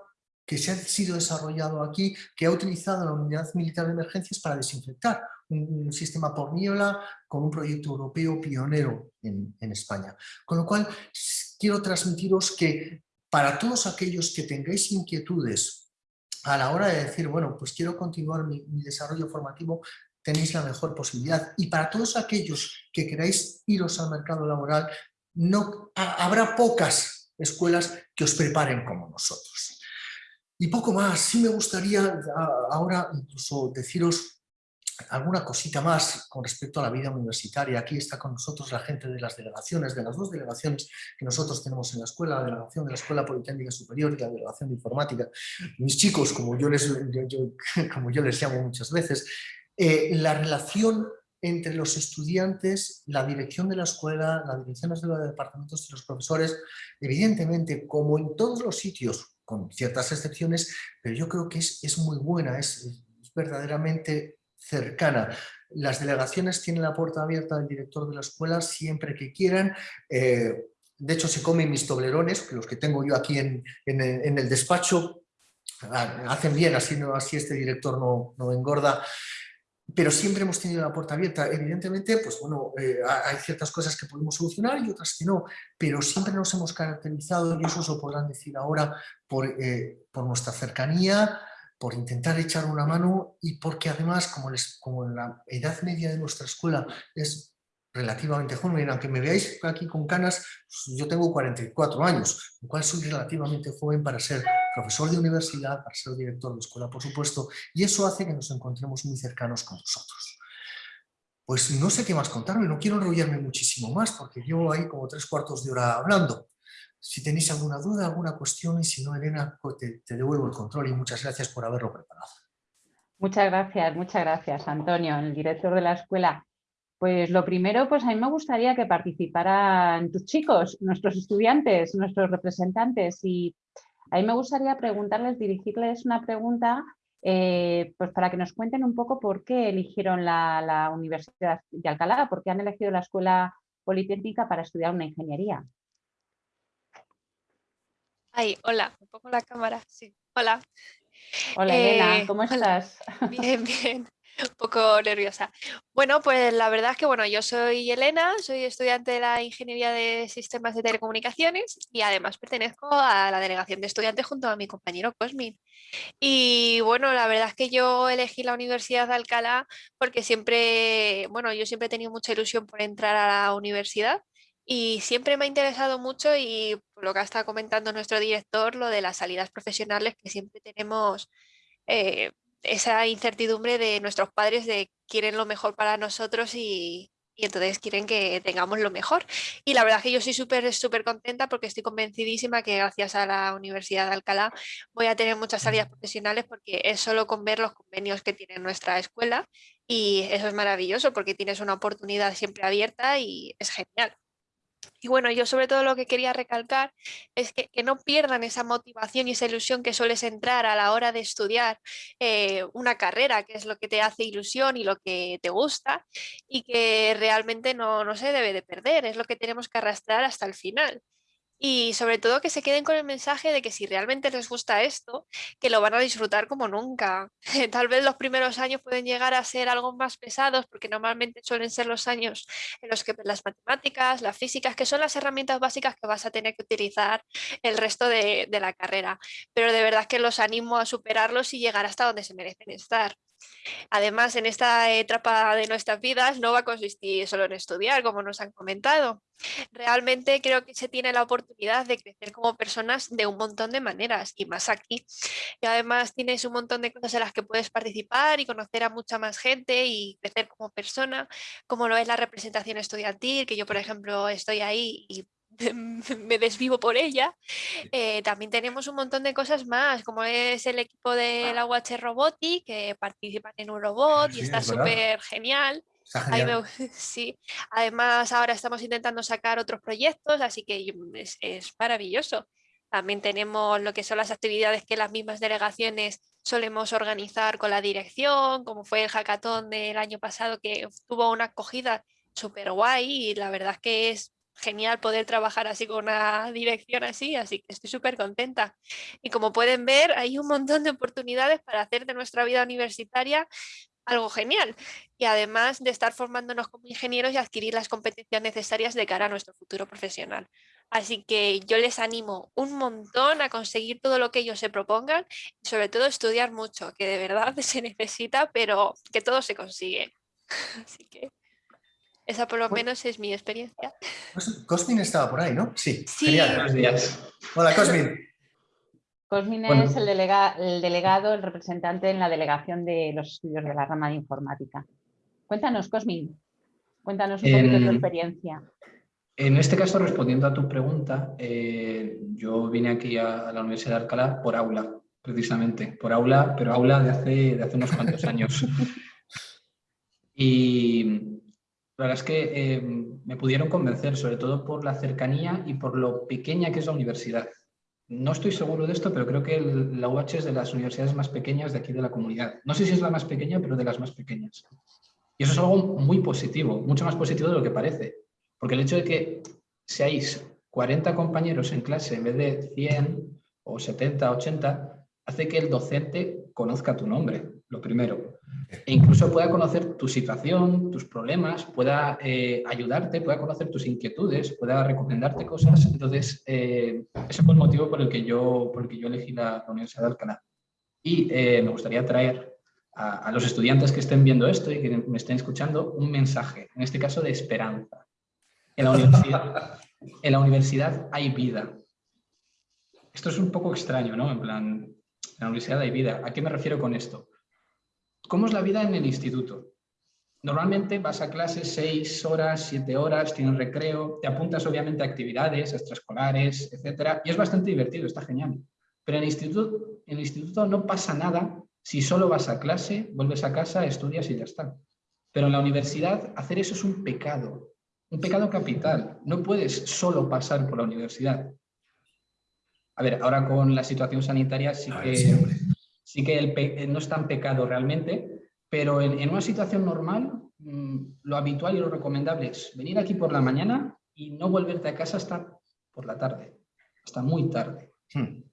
que se ha sido desarrollado aquí, que ha utilizado la Unidad Militar de Emergencias para desinfectar, un, sistema por niebla con un proyecto europeo pionero en, España. Con lo cual, quiero transmitiros que para todos aquellos que tengáis inquietudes a la hora de decir, bueno, pues quiero continuar mi desarrollo formativo, tenéis la mejor posibilidad. Y para todos aquellos que queráis iros al mercado laboral, no, habrá pocas escuelas que os preparen como nosotros. Y poco más, sí me gustaría ahora incluso deciros alguna cosita más con respecto a la vida universitaria. Aquí está con nosotros la gente de las delegaciones, de las dos delegaciones que nosotros tenemos en la escuela, la delegación de la Escuela Politécnica Superior y la delegación de Informática. Mis chicos, como yo les, como yo les llamo muchas veces, eh, la relación entre los estudiantes, la dirección de la escuela, las direcciones de los departamentos de los profesores, evidentemente, como en todos los sitios, con ciertas excepciones, pero yo creo que es, es muy buena, es, verdaderamente cercana. Las delegaciones tienen la puerta abierta del director de la escuela siempre que quieran. Eh, de hecho, se comen mis toblerones, los que tengo yo aquí en, en, el despacho, ah, hacen bien, así, así este director no, no engorda pero siempre hemos tenido la puerta abierta. Evidentemente, pues bueno, eh, hay ciertas cosas que podemos solucionar y otras que no, pero siempre nos hemos caracterizado, y eso os podrán decir ahora, por, eh, por nuestra cercanía, por intentar echar una mano y porque además, como, les, como la edad media de nuestra escuela es relativamente joven, aunque me veáis aquí con canas, pues yo tengo 44 años, lo cual soy relativamente joven para ser profesor de universidad, para ser director de escuela, por supuesto, y eso hace que nos encontremos muy cercanos con vosotros. Pues no sé qué más contarme, no quiero enrollarme muchísimo más, porque llevo ahí como tres cuartos de hora hablando. Si tenéis alguna duda, alguna cuestión, y si no, Elena, pues te devuelvo el control y muchas gracias por haberlo preparado. Muchas gracias, muchas gracias, Antonio, el director de la escuela. Pues lo primero, pues a mí me gustaría que participaran tus chicos, nuestros estudiantes, nuestros representantes y a mí me gustaría preguntarles, dirigirles una pregunta eh, pues para que nos cuenten un poco por qué eligieron la, Universidad de Alcalá, por qué han elegido la Escuela Politécnica para estudiar una ingeniería. Ay, hola, un poco la cámara, sí, hola. Hola Elena, eh, ¿cómo estás? Bien, bien. Un poco nerviosa. Bueno, pues la verdad es que bueno, yo soy Elena, soy estudiante de la Ingeniería de Sistemas de Telecomunicaciones y además pertenezco a la delegación de estudiantes junto a mi compañero Cosmin. Y bueno, la verdad es que yo elegí la Universidad de Alcalá porque siempre, bueno, yo siempre he tenido mucha ilusión por entrar a la universidad Y siempre me ha interesado mucho y por lo que estado comentando nuestro director, lo de las salidas profesionales, que siempre tenemos eh, esa incertidumbre de nuestros padres de quieren lo mejor para nosotros y, y entonces quieren que tengamos lo mejor. Y la verdad es que yo estoy súper, súper contenta porque estoy convencidísima que gracias a la Universidad de Alcalá voy a tener muchas salidas profesionales porque es solo con ver los convenios que tiene nuestra escuela y eso es maravilloso porque tienes una oportunidad siempre abierta y es genial. Y bueno, yo sobre todo lo que quería recalcar es que, no pierdan esa motivación y esa ilusión que sueles entrar a la hora de estudiar eh, una carrera, que es lo que te hace ilusión y lo que te gusta, y que realmente no, no se debe de perder, es lo que tenemos que arrastrar hasta el final. Y sobre todo que se queden con el mensaje de que si realmente les gusta esto, que lo van a disfrutar como nunca. Tal vez los primeros años pueden llegar a ser algo más pesados porque normalmente suelen ser los años en los que las matemáticas, las físicas, que son las herramientas básicas que vas a tener que utilizar el resto de, de la carrera. Pero de verdad que los animo a superarlos y llegar hasta donde se merecen estar. Además, en esta etapa de nuestras vidas no va a consistir solo en estudiar, como nos han comentado. Realmente creo que se tiene la oportunidad de crecer como personas de un montón de maneras y más aquí. Y además tienes un montón de cosas en las que puedes participar y conocer a mucha más gente y crecer como persona, como lo es la representación estudiantil, que yo por ejemplo estoy ahí y me desvivo por ella. Eh, también tenemos un montón de cosas más, como es el equipo de la UH Robotic, que participan en un robot y está súper genial. sí. Además, ahora estamos intentando sacar otros proyectos, así que es, es maravilloso. También tenemos lo que son las actividades que las mismas delegaciones solemos organizar con la dirección, como fue el hackathon del año pasado que tuvo una acogida súper guay y la verdad es que es genial poder trabajar así con una dirección así, así que estoy súper contenta. Y como pueden ver, hay un montón de oportunidades para hacer de nuestra vida universitaria algo genial. Y además de estar formándonos como ingenieros y adquirir las competencias necesarias de cara a nuestro futuro profesional. Así que yo les animo un montón a conseguir todo lo que ellos se propongan y sobre todo estudiar mucho, que de verdad se necesita, pero que todo se consigue. Así que... Esa por lo menos es mi experiencia. Cosmin estaba por ahí, ¿no? Sí. Genial. Buenos días. Hola, Cosmin. Cosmin es el, el, delegado, el representante en la delegación de los estudios de la rama de informática. Cuéntanos, Cosmin. Cuéntanos un poquito de tu experiencia. En este caso, respondiendo a tu pregunta, eh, yo vine aquí a, la Universidad de Alcalá por aula, precisamente. Por aula, pero aula de hace, de hace unos cuantos años. y la verdad es que eh, me pudieron convencer, sobre todo por la cercanía y por lo pequeña que es la universidad. No estoy seguro de esto, pero creo que la UH es de las universidades más pequeñas de aquí de la comunidad. No sé si es la más pequeña, pero de las más pequeñas. Y eso es algo muy positivo, mucho más positivo de lo que parece. Porque el hecho de que seáis 40 compañeros en clase en vez de 100 o 70, 80, hace que el docente conozca tu nombre, lo primero. E incluso pueda conocer tu situación, tus problemas, pueda eh, ayudarte, pueda conocer tus inquietudes, pueda recomendarte cosas. Entonces, eh, ese fue el motivo por el que yo, por yo elegí la, Universidad de Alcalá. Y eh, me gustaría traer a, a, los estudiantes que estén viendo esto y que me estén escuchando un mensaje, en este caso de esperanza. En la universidad, en la universidad hay vida. Esto es un poco extraño, ¿no? En plan, en la universidad hay vida. ¿A qué me refiero con esto? ¿Cómo es la vida en el instituto? Normalmente vas a clases seis horas, siete horas, tienes recreo, te apuntas obviamente a actividades extraescolares, etcétera, y es bastante divertido, está genial. Pero en el, instituto, en el instituto no pasa nada si solo vas a clase, vuelves a casa, estudias y ya está. Pero en la universidad hacer eso es un pecado, un pecado capital. No puedes solo pasar por la universidad. A ver, ahora con la situación sanitaria sí que sí que el eh, no es tan pecado realmente, pero en, una situación normal mm, lo habitual y lo recomendable es venir aquí por la mañana y no volverte a casa hasta por la tarde, hasta muy tarde. Hmm.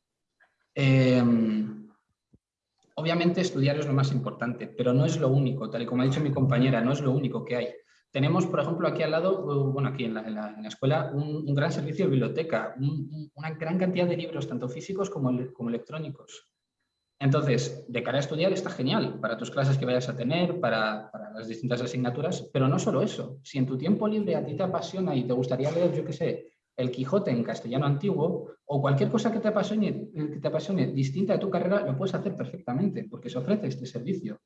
Em, obviamente estudiar es lo más importante, pero no es lo único, tal y como ha dicho mi compañera, no es lo único que hay. Tenemos, por ejemplo, aquí al lado, uh, bueno, aquí en la, escuela, un, gran servicio de biblioteca, una gran cantidad de libros, tanto físicos como, como electrónicos. Entonces, de cara a estudiar está genial para tus clases que vayas a tener, para, las distintas asignaturas, pero no solo eso. Si en tu tiempo libre a ti te apasiona y te gustaría leer, yo qué sé, el Quijote en castellano antiguo o cualquier cosa que te apasione, que te apasione distinta de tu carrera, lo puedes hacer perfectamente porque se ofrece este servicio.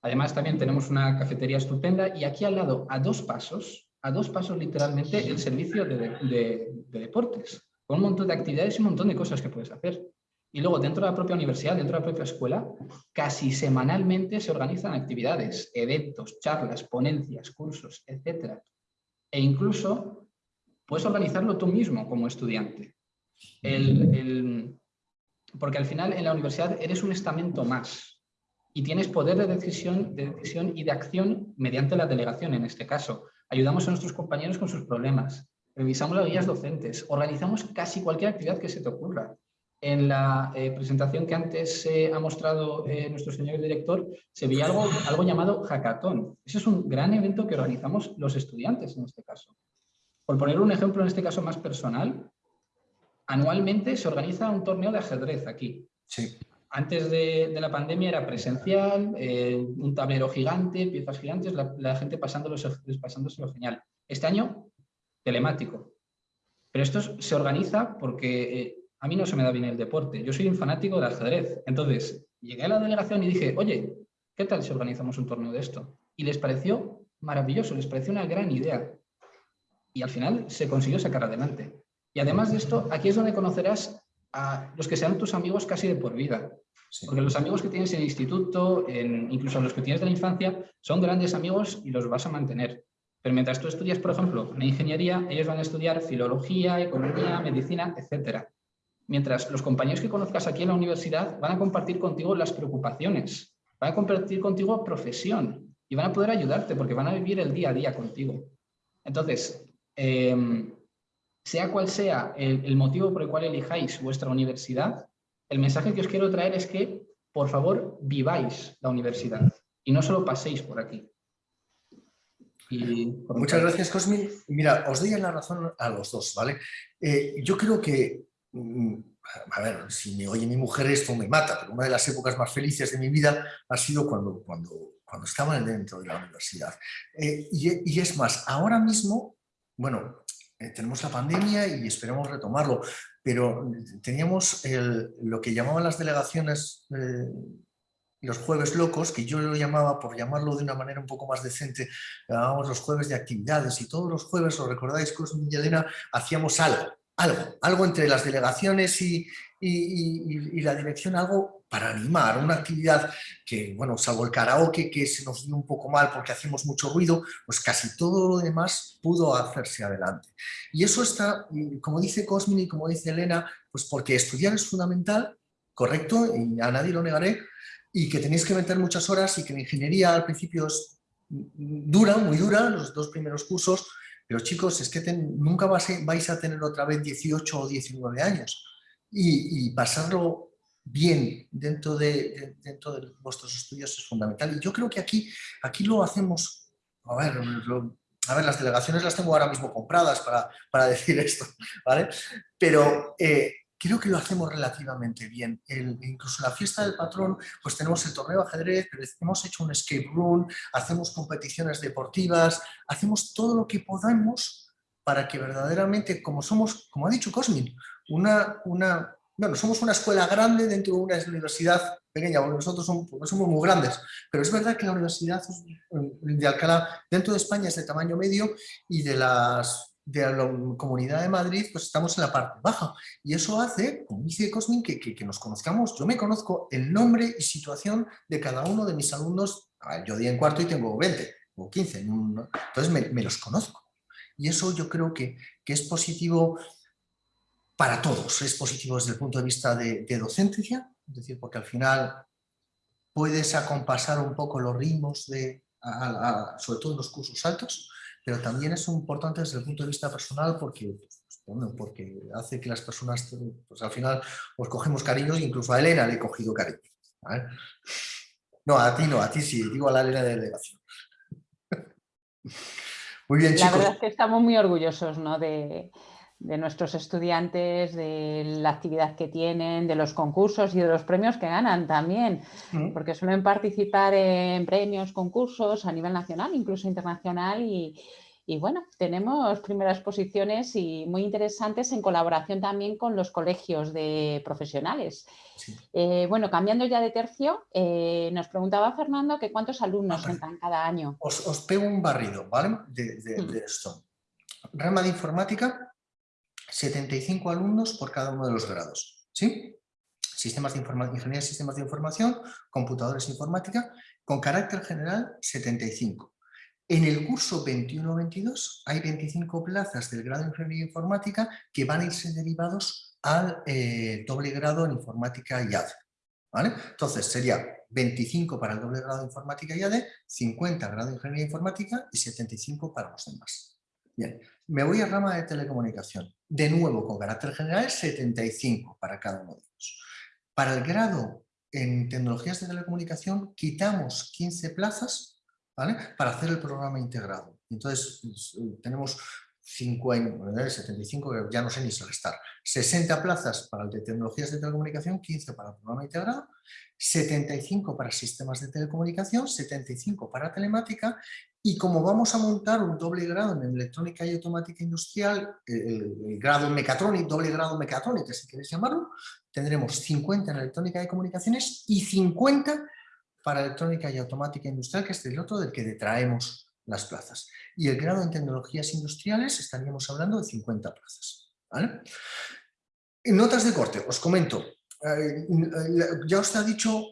Además, también tenemos una cafetería estupenda y aquí al lado, a dos pasos, a dos pasos literalmente, el servicio de, de deportes, con un montón de actividades y un montón de cosas que puedes hacer. Y luego dentro de la propia universidad, dentro de la propia escuela, casi semanalmente se organizan actividades, eventos, charlas, ponencias, cursos, etc. E incluso puedes organizarlo tú mismo como estudiante. porque al final en la universidad eres un estamento más y tienes poder de decisión, de decisión y de acción mediante la delegación en este caso. Ayudamos a nuestros compañeros con sus problemas, revisamos las guías docentes, organizamos casi cualquier actividad que se te ocurra en la eh, presentación que antes eh, ha mostrado eh, nuestro señor director, se veía algo, algo llamado hackathon. Ese es un gran evento que organizamos los estudiantes en este caso. Por poner un ejemplo en este caso más personal, anualmente se organiza un torneo de ajedrez aquí. Sí. Antes de, de, la pandemia era presencial, un tablero gigante, piezas gigantes, la, la gente pasándoselo genial. Este año, telemático. Pero esto se organiza porque a mí no se me da bien el deporte, yo soy un fanático del ajedrez. Entonces, llegué a la delegación y dije, oye, ¿qué tal si organizamos un torneo de esto? Y les pareció maravilloso, les pareció una gran idea. Y al final se consiguió sacar adelante. Y además de esto, aquí es donde conocerás a los que sean tus amigos casi de por vida. Porque los amigos que tienes en el instituto, en, incluso los que tienes de la infancia, son grandes amigos y los vas a mantener. Pero mientras tú estudias, por ejemplo, una ingeniería, ellos van a estudiar filología, economía, medicina, etcétera. Mientras los compañeros que conozcas aquí en la universidad van a compartir contigo las preocupaciones, van a compartir contigo profesión y van a poder ayudarte porque van a vivir el día a día contigo. Entonces, em, sea cual sea el, motivo por el cual elijáis vuestra universidad, el mensaje que os quiero traer es que, por favor, viváis la universidad y no solo paséis por aquí. Muchas gracias, Cosmin. Mira, os doy la razón a los dos, ¿vale? Eh, yo creo que a ver, si me oye mi mujer esto me mata, pero una de las épocas más felices de mi vida ha sido cuando, cuando, cuando estaba dentro de la universidad. Eh, y, es más, ahora mismo, bueno, eh, tenemos la pandemia y esperamos retomarlo, pero teníamos lo que llamaban las delegaciones eh, los jueves locos, que yo lo llamaba, por llamarlo de una manera un poco más decente, llamábamos los jueves de actividades y todos los jueves, os recordáis, Cosmin y Elena, hacíamos algo algo, algo entre las delegaciones y, la dirección, algo para animar, una actividad que, bueno, salvo el karaoke que se nos dio un poco mal porque hacemos mucho ruido, pues casi todo lo demás pudo hacerse adelante. Y eso está, como dice Cosmin y como dice Elena, pues porque estudiar es fundamental, correcto, y a nadie lo negaré, y que tenéis que meter muchas horas y que la ingeniería al principio es dura, muy dura, los dos primeros cursos, pero chicos, es que nunca vais a tener otra vez 18 o 19 años y, pasarlo bien dentro de, dentro de vuestros estudios es fundamental. Y yo creo que aquí, aquí lo hacemos, a ver, a ver, las delegaciones las tengo ahora mismo compradas para, para decir esto, ¿vale? Pero eh, creo que lo hacemos relativamente bien. El, incluso la fiesta del patrón, pues tenemos el torneo de ajedrez, pero hemos hecho un escape room, hacemos competiciones deportivas, hacemos todo lo que podamos para que verdaderamente, como somos, como ha dicho Cosmin, una, una, bueno, somos una escuela grande dentro de una universidad pequeña, porque nosotros somos, somos muy grandes, pero es verdad que la universidad de Alcalá dentro de España es de tamaño medio y de las de la Comunidad de Madrid, pues estamos en la parte baja. Y eso hace, como dice Cosmin, que, que, nos conozcamos. Yo me conozco el nombre y situación de cada uno de mis alumnos. yo di en cuarto y tengo 20 o 15. Entonces me, los conozco. Y eso yo creo que, que, es positivo para todos. Es positivo desde el punto de vista de, docencia, es decir, porque al final puedes acompasar un poco los ritmos, de, sobre todo en los cursos altos, pero también es importante desde el punto de vista personal porque, pues, porque hace que las personas, pues al final, os cogemos cariño, incluso a Elena le he cogido cariño. No, a ti no, a ti sí, digo a la Elena de delegación. Muy bien, chicos. La verdad es que estamos muy orgullosos ¿no? de, de nuestros estudiantes, de la actividad que tienen, de los concursos y de los premios que ganan también, Mm. porque suelen participar en premios, concursos a nivel nacional, incluso internacional y, y bueno, tenemos primeras posiciones y muy interesantes en colaboración también con los colegios de profesionales. Sí. Eh, bueno, cambiando ya de tercio, eh, nos preguntaba Fernando que cuántos alumnos entran cada año. Os, os pego un barrido, ¿vale? De, de- Mm. de esto. Rama de informática, 75 alumnos por cada uno de los grados, ¿sí? Sistemas de Ingeniería de Sistemas de Información, Computadores e Informática, con carácter general 75. En el curso 21-22 hay 25 plazas del grado de Ingeniería Informática que van a irse derivados al eh, doble grado en Informática y AD. ¿vale? Entonces sería 25 para el doble grado de Informática y AD, 50 grado de Ingeniería Informática y 75 para los demás. Bien, me voy a rama de telecomunicación. De nuevo, con carácter general, 75 para cada uno de ellos. Para el grado en tecnologías de telecomunicación, quitamos 15 plazas ¿vale? para hacer el programa integrado. Entonces, pues, eh, tenemos 50, 75, que ya no sé ni estar 60 plazas para el de tecnologías de telecomunicación, 15 para el programa integrado, 75 para sistemas de telecomunicación, 75 para telemática y como vamos a montar un doble grado en electrónica y automática industrial, el, grado en mecatrónica, doble grado mecatrónica si queréis llamarlo, tendremos 50 en electrónica y comunicaciones y 50 para electrónica y automática industrial, que es el otro del que detraemos las plazas. Y el grado en tecnologías industriales estaríamos hablando de 50 plazas. ¿vale? Notas de corte, os comento, eh, ya os ha dicho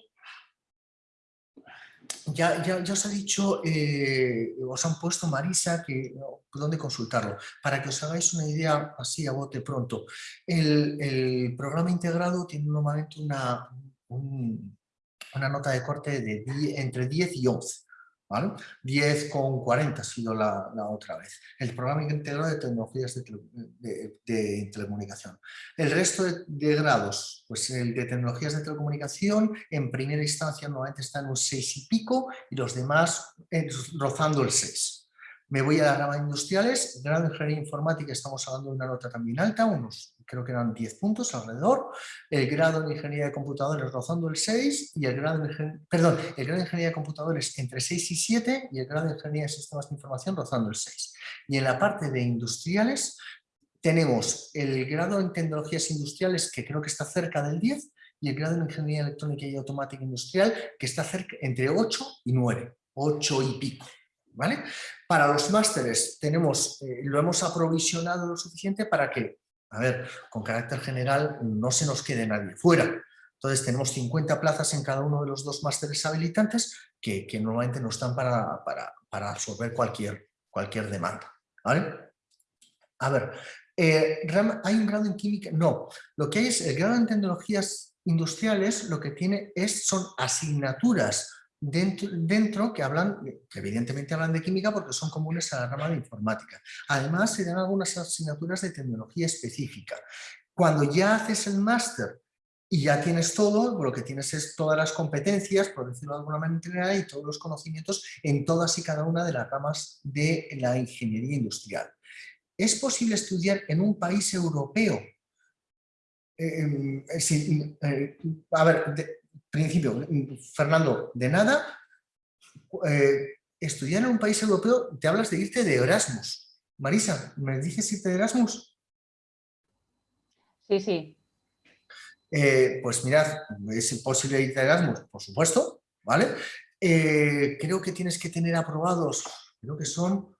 ya, ya, ya, os ha dicho, eh, os han puesto Marisa, que dónde consultarlo, para que os hagáis una idea así a bote pronto. El, programa integrado tiene normalmente una, un, una nota de corte de 10, entre 10 y 11. ¿Vale? 10 con 40 ha sido la, otra vez. El programa integrado de tecnologías de, telecomunicación. El resto de, grados, pues el de tecnologías de telecomunicación, en primera instancia normalmente está en un 6 y pico y los demás eh, rozando el 6. Me voy a la rama industriales, grado de ingeniería informática estamos hablando de una nota también alta, unos creo que eran 10 puntos alrededor, el grado de ingeniería de computadores rozando el 6 y el grado de, perdón, el grado de ingeniería de computadores entre 6 y 7 y el grado de ingeniería de sistemas de información rozando el 6. Y en la parte de industriales tenemos el grado en tecnologías industriales que creo que está cerca del 10 y el grado en ingeniería electrónica y automática industrial que está cerca entre 8 y 9, 8 y pico. ¿Vale? Para los másteres tenemos, eh, lo hemos aprovisionado lo suficiente para que, a ver, con carácter general no se nos quede nadie fuera. Entonces tenemos 50 plazas en cada uno de los dos másteres habilitantes que, que normalmente no están para, para, para, absorber cualquier, cualquier demanda. ¿vale? A ver, eh, ¿hay un grado en química? No, lo que hay es el grado en tecnologías industriales, lo que tiene es, son asignaturas Dentro, que hablan, que evidentemente hablan de química porque son comunes a la rama de informática. Además, se dan algunas asignaturas de tecnología específica. Cuando ya haces el máster y ya tienes todo, lo que tienes es todas las competencias, por decirlo de alguna manera, y todos los conocimientos en todas y cada una de las ramas de la ingeniería industrial. ¿Es posible estudiar en un país europeo? Eh, eh, eh, a ver, principio, Fernando, de nada, eh, estudiar en un país europeo, te hablas de irte de Erasmus. Marisa, ¿me dices irte de Erasmus? Sí, sí. Eh, pues mirad, es posible irte de Erasmus, por supuesto, ¿vale? Eh, creo que tienes que tener aprobados, creo que son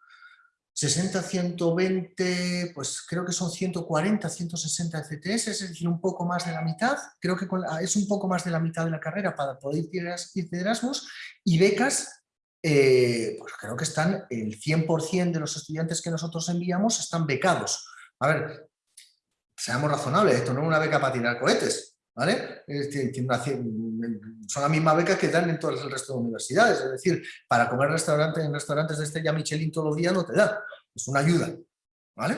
60, 120, pues creo que son 140, 160 CTS, es decir, un poco más de la mitad, creo que es un poco más de la mitad de la carrera para poder ir de Erasmus, y becas, eh, pues creo que están, el 100% de los estudiantes que nosotros enviamos están becados. A ver, seamos razonables, esto no es una beca para tirar cohetes, ¿vale? Son la misma beca que dan en todo el resto de universidades, es decir, para comer restaurante, en restaurantes de Estrella Michelin todos los días no te da, es una ayuda, ¿vale?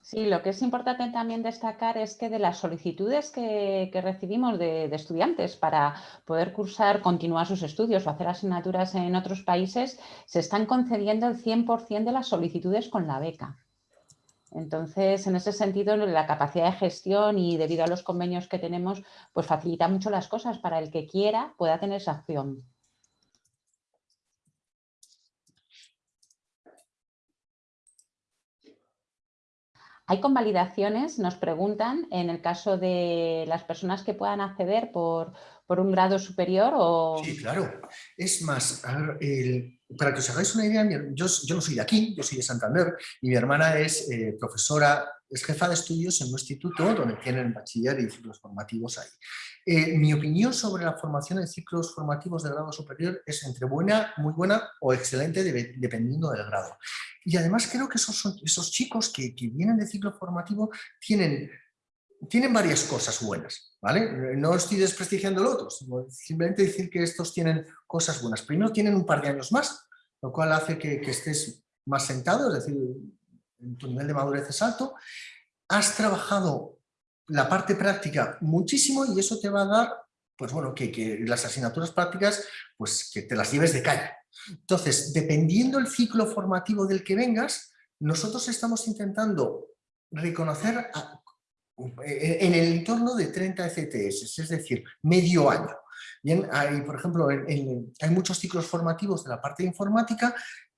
Sí, lo que es importante también destacar es que de las solicitudes que, recibimos de, de, estudiantes para poder cursar, continuar sus estudios o hacer asignaturas en otros países, se están concediendo el 100% de las solicitudes con la beca. Entonces, en ese sentido, la capacidad de gestión y debido a los convenios que tenemos, pues facilita mucho las cosas para el que quiera pueda tener esa acción. Hay convalidaciones, nos preguntan, en el caso de las personas que puedan acceder por, por un grado superior o... Sí, claro. Es más, para que os hagáis una idea, yo, no soy de aquí, yo soy de Santander y mi hermana es eh, profesora, es jefa de estudios en un instituto donde tienen bachiller y ciclos formativos ahí. Eh, mi opinión sobre la formación en ciclos formativos de grado superior es entre buena, muy buena o excelente dependiendo del grado. Y además creo que esos, esos chicos que, que vienen de ciclo formativo tienen tienen varias cosas buenas, ¿vale? No estoy desprestigiando lo otro, simplemente decir que estos tienen cosas buenas. Primero tienen un par de años más, lo cual hace que, estés más sentado, es decir, tu nivel de madurez es alto. Has trabajado la parte práctica muchísimo y eso te va a dar, pues bueno, que, las asignaturas prácticas, pues que te las lleves de calle. Entonces, dependiendo el ciclo formativo del que vengas, nosotros estamos intentando reconocer en el entorno de 30 ECTS, es decir, medio año. Bien, hay, por ejemplo, hay muchos ciclos formativos de la parte de informática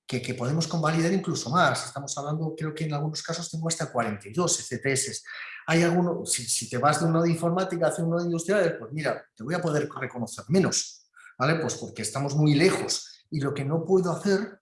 que, podemos convalidar incluso más. Estamos hablando, creo que en algunos casos tengo hasta 42 ECTS. Hay algunos, si, te vas de uno de informática hacia uno de industriales, pues mira, te voy a poder reconocer menos, ¿vale? Pues porque estamos muy lejos. Y lo que no puedo hacer,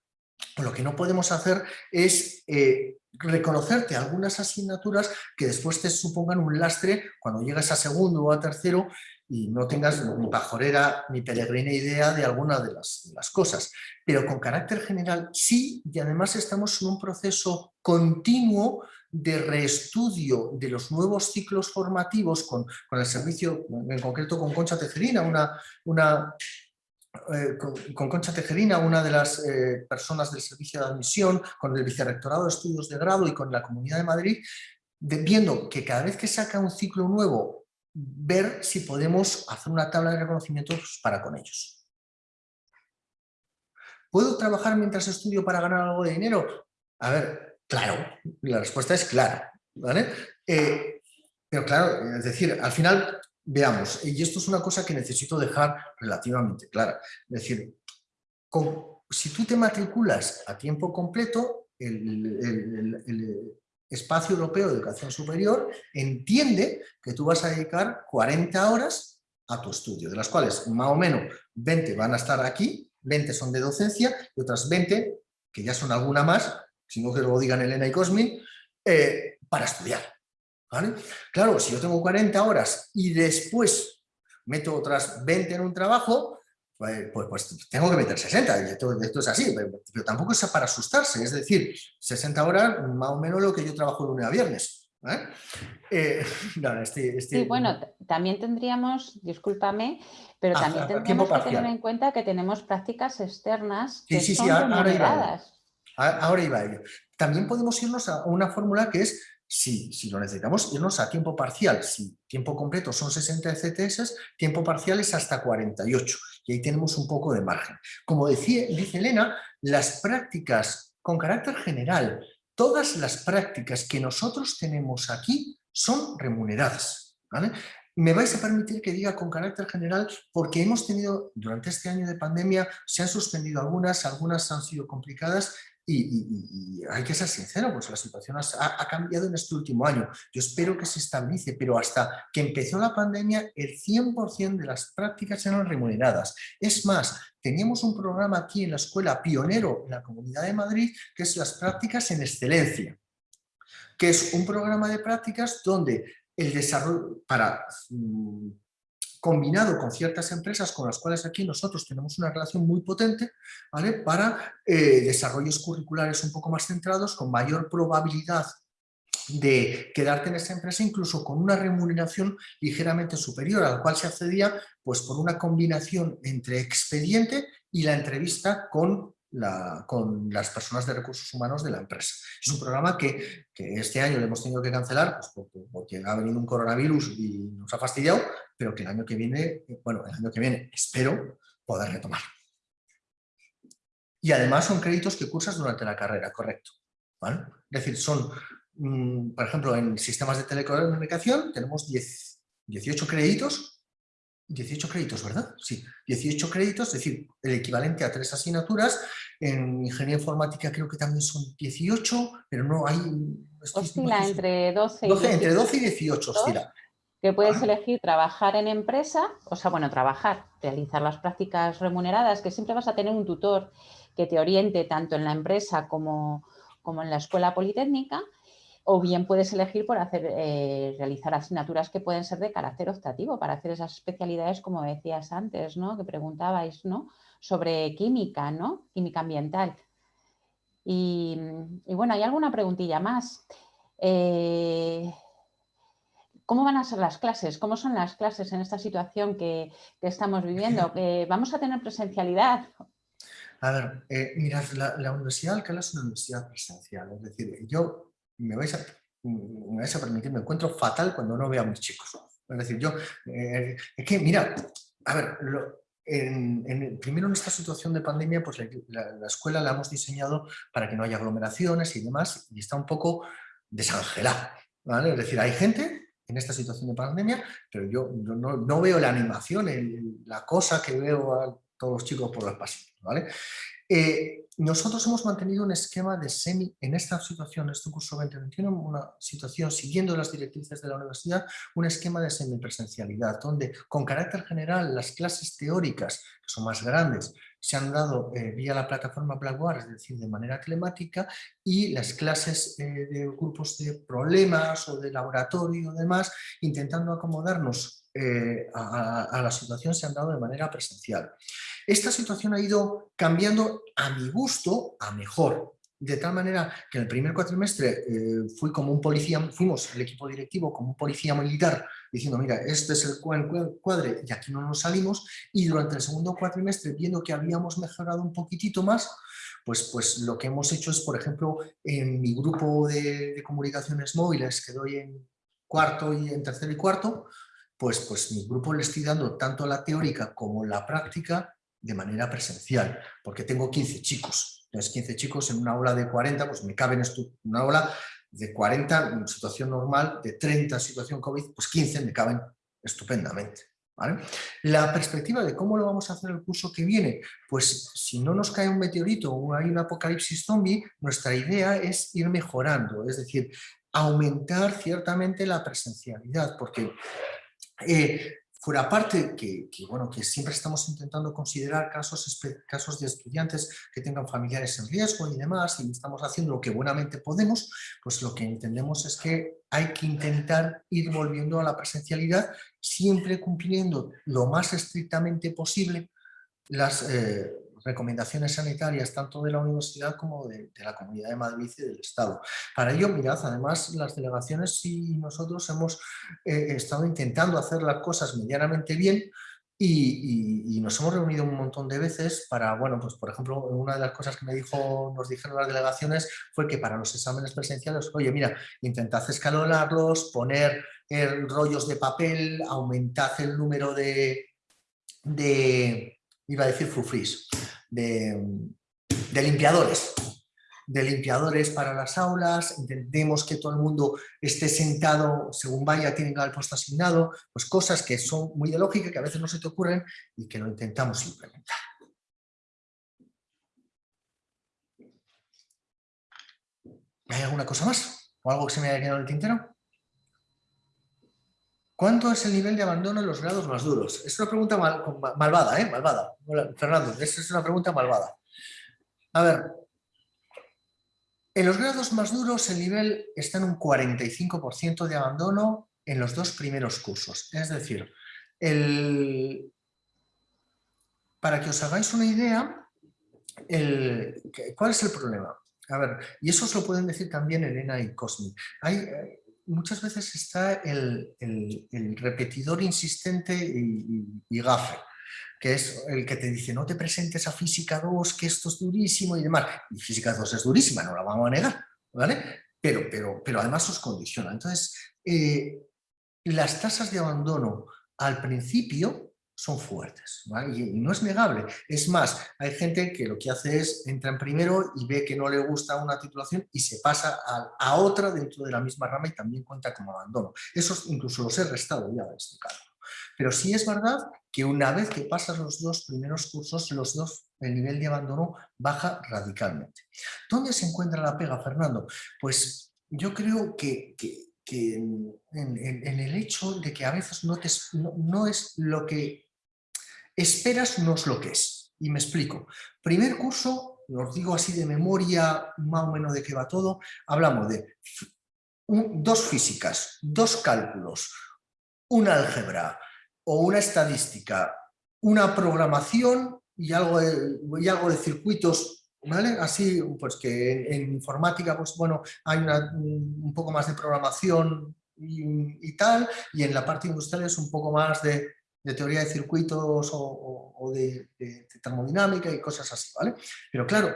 lo que no podemos hacer es eh, reconocerte algunas asignaturas que después te supongan un lastre cuando llegas a segundo o a tercero y no tengas ni pajorera ni peregrina idea de alguna de las, las, cosas. Pero con carácter general sí, y además estamos en un proceso continuo de reestudio de los nuevos ciclos formativos con, con el servicio, en concreto con Concha Tejerina, una, una eh, con, Concha Tejerina, una de las eh, personas del servicio de admisión, con el Vicerrectorado de Estudios de Grado y con la Comunidad de Madrid, viendo que cada vez que saca un ciclo nuevo, ver si podemos hacer una tabla de reconocimientos para con ellos. ¿Puedo trabajar mientras estudio para ganar algo de dinero? A ver, claro, la respuesta es claro. ¿vale? Eh, pero claro, es decir, al final Veamos, y esto es una cosa que necesito dejar relativamente clara. Es decir, si tú te matriculas a tiempo completo, el, espacio europeo de educación superior entiende que tú vas a dedicar 40 horas a tu estudio, de las cuales más o menos 20 van a estar aquí, 20 son de docencia y otras 20, que ya son alguna más, si no que lo digan Elena y Cosmin, eh, para estudiar. Claro, si yo tengo 40 horas y después meto otras 20 en un trabajo, pues, pues, pues tengo que meter 60, esto, esto es así, pero, tampoco es para asustarse, es decir, 60 horas más o menos lo que yo trabajo de lunes a viernes. Eh, este, este... Sí, bueno, también tendríamos, discúlpame, pero ah, también tendríamos que tener en cuenta que tenemos prácticas externas que sí, sí, son ahora, iba ahora iba a ello. También podemos irnos a una fórmula que es si, si, lo necesitamos, irnos a tiempo parcial. Si tiempo completo son 60 CTS, tiempo parcial es hasta 48. Y ahí tenemos un poco de margen. Como decía, dice Elena, las prácticas con carácter general, todas las prácticas que nosotros tenemos aquí son remuneradas. Me vais a permitir que diga con carácter general porque hemos tenido, durante este año de pandemia, se han suspendido algunas, algunas han sido complicadas y, hay que ser sincero, pues la situación ha, cambiado en este último año. Yo espero que se estabilice, pero hasta que empezó la pandemia, el 100% de las prácticas eran remuneradas. Es más, teníamos un programa aquí en la escuela pionero en la Comunidad de Madrid, que es las prácticas en excelencia, que es un programa de prácticas donde el desarrollo, para mm, combinado con ciertas empresas con las cuales aquí nosotros tenemos una relación muy potente, ¿vale? para eh, desarrollos curriculares un poco más centrados, con mayor probabilidad de quedarte en esa empresa incluso con una remuneración ligeramente superior a la cual se accedía pues por una combinación entre expediente y la entrevista con con las personas de recursos humanos de la empresa. Es un programa que, este año le hemos tenido que cancelar pues, porque, ha venido un coronavirus y nos ha fastidiado, pero que el año que viene, bueno, el año que viene espero poder retomar. Y además son créditos que cursas durante la carrera, correcto. Es decir, son mm, por ejemplo, en sistemas de telecomunicación tenemos 10, 18 créditos 18 créditos, ¿verdad? Sí, 18 créditos, es decir, el equivalente a tres asignaturas. En ingeniería informática creo que también son 18, pero no hay... Oscila entre 12 y 12, Entre 12 y 18 oscila. Que puedes elegir trabajar en empresa, o sea, bueno, trabajar, realizar las prácticas remuneradas, que siempre vas a tener un tutor que te oriente tanto en la empresa como, como en la escuela politécnica, o bien puedes elegir por hacer, eh, realizar asignaturas que pueden ser de carácter optativo para hacer esas especialidades como decías antes, ¿no? que preguntabais ¿no? sobre química, ¿no? química ambiental. Y, bueno, hay alguna preguntilla más. Eh, ¿Cómo van a ser las clases? ¿Cómo son las clases en esta situación que, estamos viviendo? ¿Vamos a tener presencialidad? A ver, eh, mirad, la, la Universidad de Alcalá es una universidad presencial. Es decir, yo me vais a, me vais a permitir, me encuentro fatal cuando no veo a mis chicos. Es decir, yo, eh, es que mira, a ver, en, primero en esta situación de pandemia, pues la, escuela la hemos diseñado para que no haya aglomeraciones y demás, y está un poco desangelada. ¿vale? Es decir, hay gente en esta situación de pandemia, pero yo, no, veo la animación, la cosa que veo a todos los chicos por los pasillos. ¿vale? Eh, nosotros hemos mantenido un esquema de semi, en esta situación, este curso 2021, una situación siguiendo las directrices de la universidad, un esquema de semipresencialidad, donde con carácter general las clases teóricas, que son más grandes, se han dado eh, vía la plataforma Blackboard, es decir, de manera telemática, y las clases eh, de grupos de problemas o de laboratorio y demás, intentando acomodarnos a la situación, se han dado de manera presencial. Esta situación ha ido cambiando a mi gusto a mejor, de tal manera que en el primer cuatrimestre eh, fui como un policía, fuimos el equipo directivo como un policía militar diciendo mira, este es el cuadre y aquí no nos salimos y durante el segundo cuatrimestre viendo que habíamos mejorado un poquitito más, pues, pues lo que hemos hecho es, por ejemplo, en mi grupo de, comunicaciones móviles que doy en cuarto y en tercero y cuarto, pues, pues mi grupo le estoy dando tanto la teórica como la práctica de manera presencial, porque tengo 15 chicos. Entonces, 15 chicos en una aula de 40, pues me caben en una aula de 40 en situación normal, de 30 en situación COVID, pues 15 me caben estupendamente. La perspectiva de cómo lo vamos a hacer el curso que viene, pues si no nos cae un meteorito o hay un apocalipsis zombie, nuestra idea es ir mejorando, es decir, aumentar ciertamente la presencialidad, porque eh, Fuera parte que, bueno, que siempre estamos intentando considerar casos, casos de estudiantes que tengan familiares en riesgo y demás, y estamos haciendo lo que buenamente podemos, pues lo que entendemos es que hay que intentar ir volviendo a la presencialidad, siempre cumpliendo lo más estrictamente posible las, eh, recomendaciones sanitarias tanto de la universidad como de, la Comunidad de Madrid y del Estado. Para ello, mirad, además las delegaciones y nosotros hemos eh, estado intentando hacer las cosas medianamente bien y, nos hemos reunido un montón de veces para, bueno, pues por ejemplo, una de las cosas que me dijo, nos dijeron las delegaciones fue que para los exámenes presenciales, oye, mira, intentad escalonarlos, poner eh, rollos de papel, aumentad el número de, de iba a decir frufris, de, limpiadores, de limpiadores para las aulas, intentemos que todo el mundo esté sentado según vaya, tienen el puesto asignado, pues cosas que son muy de lógica, que a veces no se te ocurren y que lo intentamos implementar. ¿Hay alguna cosa más? ¿O algo que se me haya quedado en el tintero? ¿Cuánto es el nivel de abandono en los grados más duros? Es una pregunta malvada, ¿eh? Malvada. Fernando, esa es una pregunta malvada. A ver, en los grados más duros el nivel está en un 45% de abandono en los dos primeros cursos. Es decir, el... para que os hagáis una idea. ¿cuál es el problema? A ver, y eso os lo pueden decir también Elena y Cosmi. Hay, eh, muchas veces está el, repetidor insistente y, gafe, que es el que te dice no te presentes a física 2, que esto es durísimo y demás. Y física 2 es durísima, no la vamos a negar, ¿vale? Pero, pero, pero además os condiciona. Entonces, eh, las tasas de abandono al principio son fuertes. Y, no es negable. Es más, hay gente que lo que hace es entra en primero y ve que no le gusta una titulación y se pasa a, otra dentro de la misma rama y también cuenta como abandono. Eso incluso los he restado ya de este caso. Pero sí es verdad que una vez que pasas los dos primeros cursos, los dos, el nivel de abandono baja radicalmente. ¿Dónde se encuentra la pega, Fernando? Pues yo creo que, en, el hecho de que a veces no, no es lo que esperas no es lo que es. Y me explico. Primer curso, os digo así de memoria, más o menos de qué va todo, hablamos de dos físicas, dos cálculos, una álgebra o una estadística, una programación y algo de, y algo de circuitos, ¿vale? Así, pues que en, informática, pues bueno, hay un poco más de programación y, tal, y en la parte industrial es un poco más de de teoría de circuitos o, de, termodinámica y cosas así, ¿vale? Pero claro,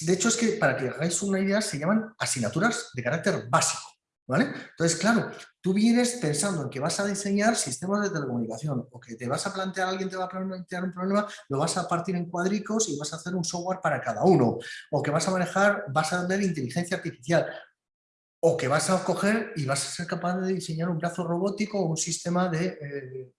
de hecho es que para que hagáis una idea se llaman asignaturas de carácter básico, ¿vale? Entonces, claro, tú vienes pensando en que vas a diseñar sistemas de telecomunicación o que te vas a plantear, alguien te va a plantear un problema, lo vas a partir en cuadricos y vas a hacer un software para cada uno, o que vas a manejar, vas a ver inteligencia artificial, o que vas a coger y vas a ser capaz de diseñar un brazo robótico o un sistema de... Eh,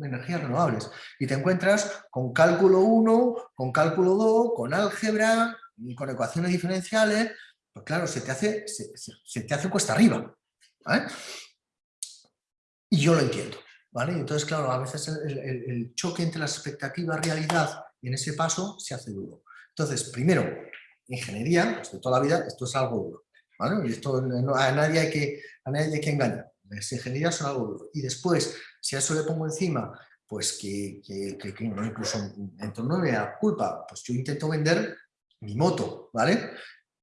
energías renovables. Y te encuentras con cálculo 1, con cálculo 2, con álgebra, con ecuaciones diferenciales, pues claro, se te hace, se, te hace cuesta arriba. Y yo lo entiendo. ¿vale? Entonces, claro, a veces el, choque entre las expectativas y realidad en ese paso se hace duro. Entonces, primero, ingeniería, pues de toda la vida, esto es algo duro. ¿vale? Y esto a, nadie hay que, a nadie hay que engañar. Las ingenierías son algo. Y después, si a eso le pongo encima, pues que, que, que, incluso en torno me da culpa, pues yo intento vender mi moto, ¿vale?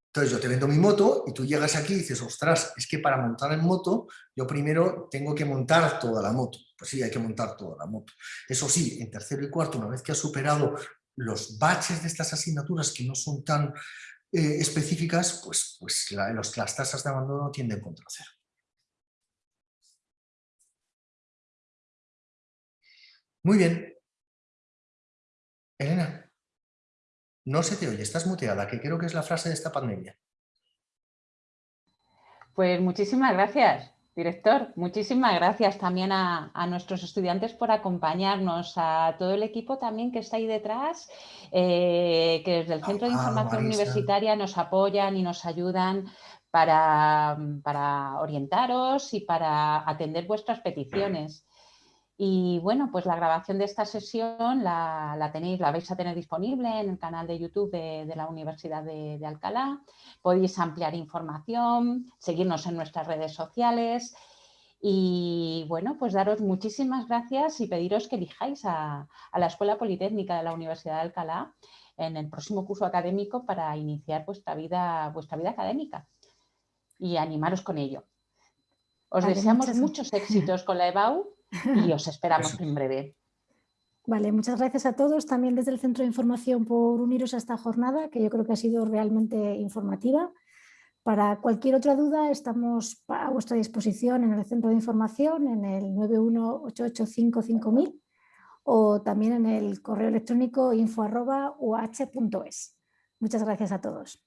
Entonces yo te vendo mi moto y tú llegas aquí y dices, ostras, es que para montar en moto yo primero tengo que montar toda la moto. Pues sí, hay que montar toda la moto. Eso sí, en tercero y cuarto, una vez que has superado los baches de estas asignaturas que no son tan eh, específicas, pues, pues las tasas de abandono tienden contra cero. Muy bien. Elena, no se te oye, estás muteada, que creo que es la frase de esta pandemia. Pues muchísimas gracias, director. Muchísimas gracias también a, nuestros estudiantes por acompañarnos, a todo el equipo también que está ahí detrás, eh, que desde el Centro de Información Universitaria nos apoyan y nos ayudan para, para orientaros y para atender vuestras peticiones. Y bueno, pues la grabación de esta sesión la, tenéis, la vais a tener disponible en el canal de YouTube de, la Universidad de, Alcalá. Podéis ampliar información, seguirnos en nuestras redes sociales y bueno, pues daros muchísimas gracias y pediros que elijáis a, la Escuela Politécnica de la Universidad de Alcalá en el próximo curso académico para iniciar vuestra vida, vuestra vida académica y animaros con ello. Os deseamos muchos éxitos con la EBAU y os esperamos en breve. Vale, muchas gracias a todos, también desde el Centro de Información por uniros a esta jornada, que yo creo que ha sido realmente informativa. Para cualquier otra duda estamos a vuestra disposición en el Centro de Información, en el 918855000 o también en el correo electrónico info.uh.es. Muchas gracias a todos.